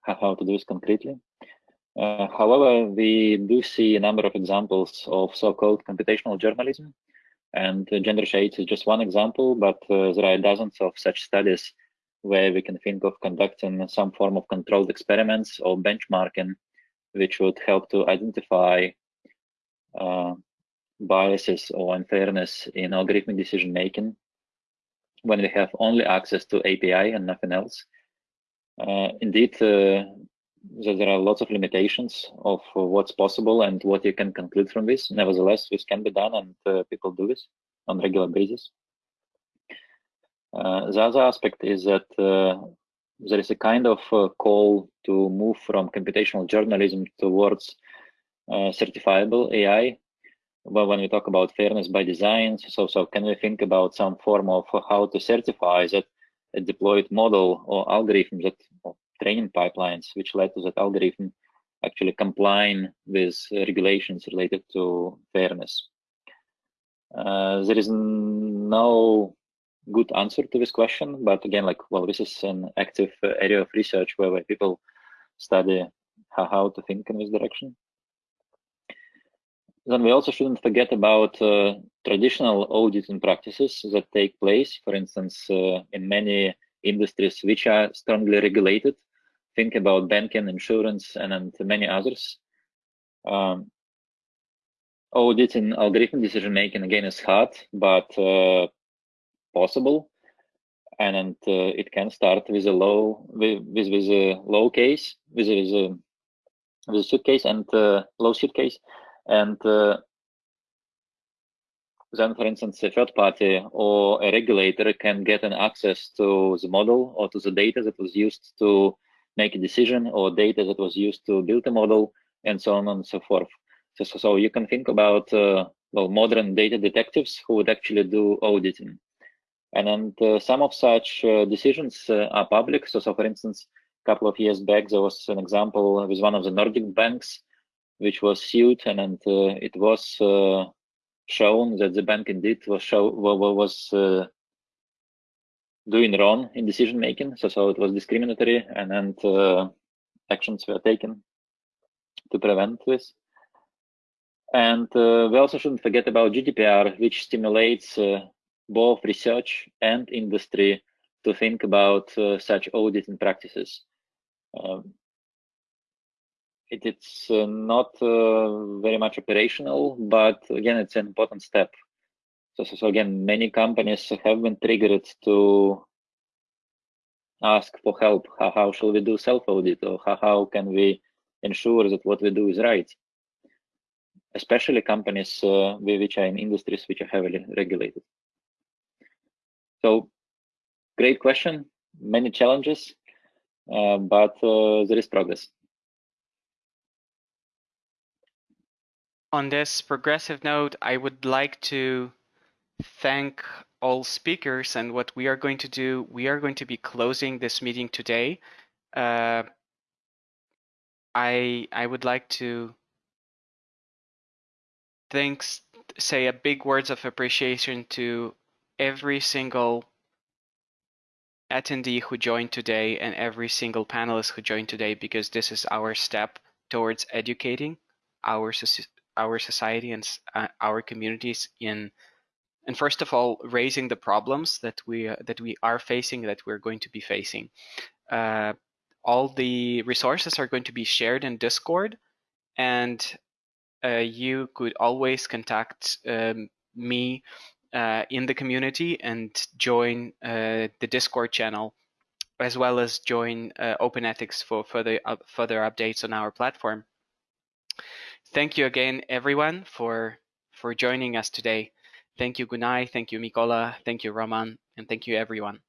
S4: how, to do this concretely. Uh, however, we do see a number of examples of so-called computational journalism, and uh, gender shades is just one example, but uh, there are dozens of such studies where we can think of conducting some form of controlled experiments or benchmarking, which would help to identify uh, biases or unfairness in algorithmic decision making when we have only access to API and nothing else. Uh, indeed, uh, there are lots of limitations of what's possible and what you can conclude from this. Nevertheless, this can be done and uh, people do this on regular basis. Uh, the other aspect is that uh, there is a kind of uh, call to move from computational journalism towards certifiable AI. Well, when we talk about fairness by design, so so can we think about some form of how to certify that a deployed model or algorithm that or training pipelines which led to that algorithm actually complying with regulations related to fairness. Uh, there is no good answer to this question, but again, like, well, this is an active uh, area of research where, where people study how, how to think in this direction. Then we also shouldn't forget about uh, traditional auditing practices that take place, for instance, uh, in many industries which are strongly regulated. Think about banking, insurance, and, and many others. Um, auditing algorithm decision making again is hard, but uh, possible and, and uh, it can start with a low with with, with a low case with a, with a, with a suitcase and uh, low suitcase and uh, then for instance a third party or a regulator can get an access to the model or to the data that was used to make a decision or data that was used to build a model and so on and so forth so so, so you can think about uh, well modern data detectives who would actually do auditing and then uh, some of such uh, decisions uh, are public. So, so for instance, a couple of years back, there was an example with one of the Nordic banks, which was sued, and, and it was shown that the bank indeed was show was doing wrong in decision making. So, so it was discriminatory, and and uh, actions were taken to prevent this. And uh, we also shouldn't forget about GDPR, which stimulates uh, both research and industry to think about uh, such auditing practices. Um, it, it's uh, not uh, very much operational, but again, it's an important step. So, so, so again, many companies have been triggered to ask for help. How, how shall we do self-audit or how, how can we ensure that what we do is right? Especially companies uh, which are in industries which are heavily regulated. So great question, many challenges, uh, but uh, there is progress.
S3: On this progressive note, I would like to thank all speakers and what we are going to do, we are going to be closing this meeting today. Uh, I I would like to thanks say a big words of appreciation to every single attendee who joined today and every single panelist who joined today because this is our step towards educating our our society and uh, our communities in and first of all raising the problems that we uh, that we are facing that we're going to be facing uh, all the resources are going to be shared in discord and uh, you could always contact um, me uh, in the community and join uh, the Discord channel, as well as join Open Ethics for further further updates on our platform. Thank you again, everyone, for for joining us today. Thank you, Gunay. Thank you, Mykola. Thank you, Roman. And thank you, everyone.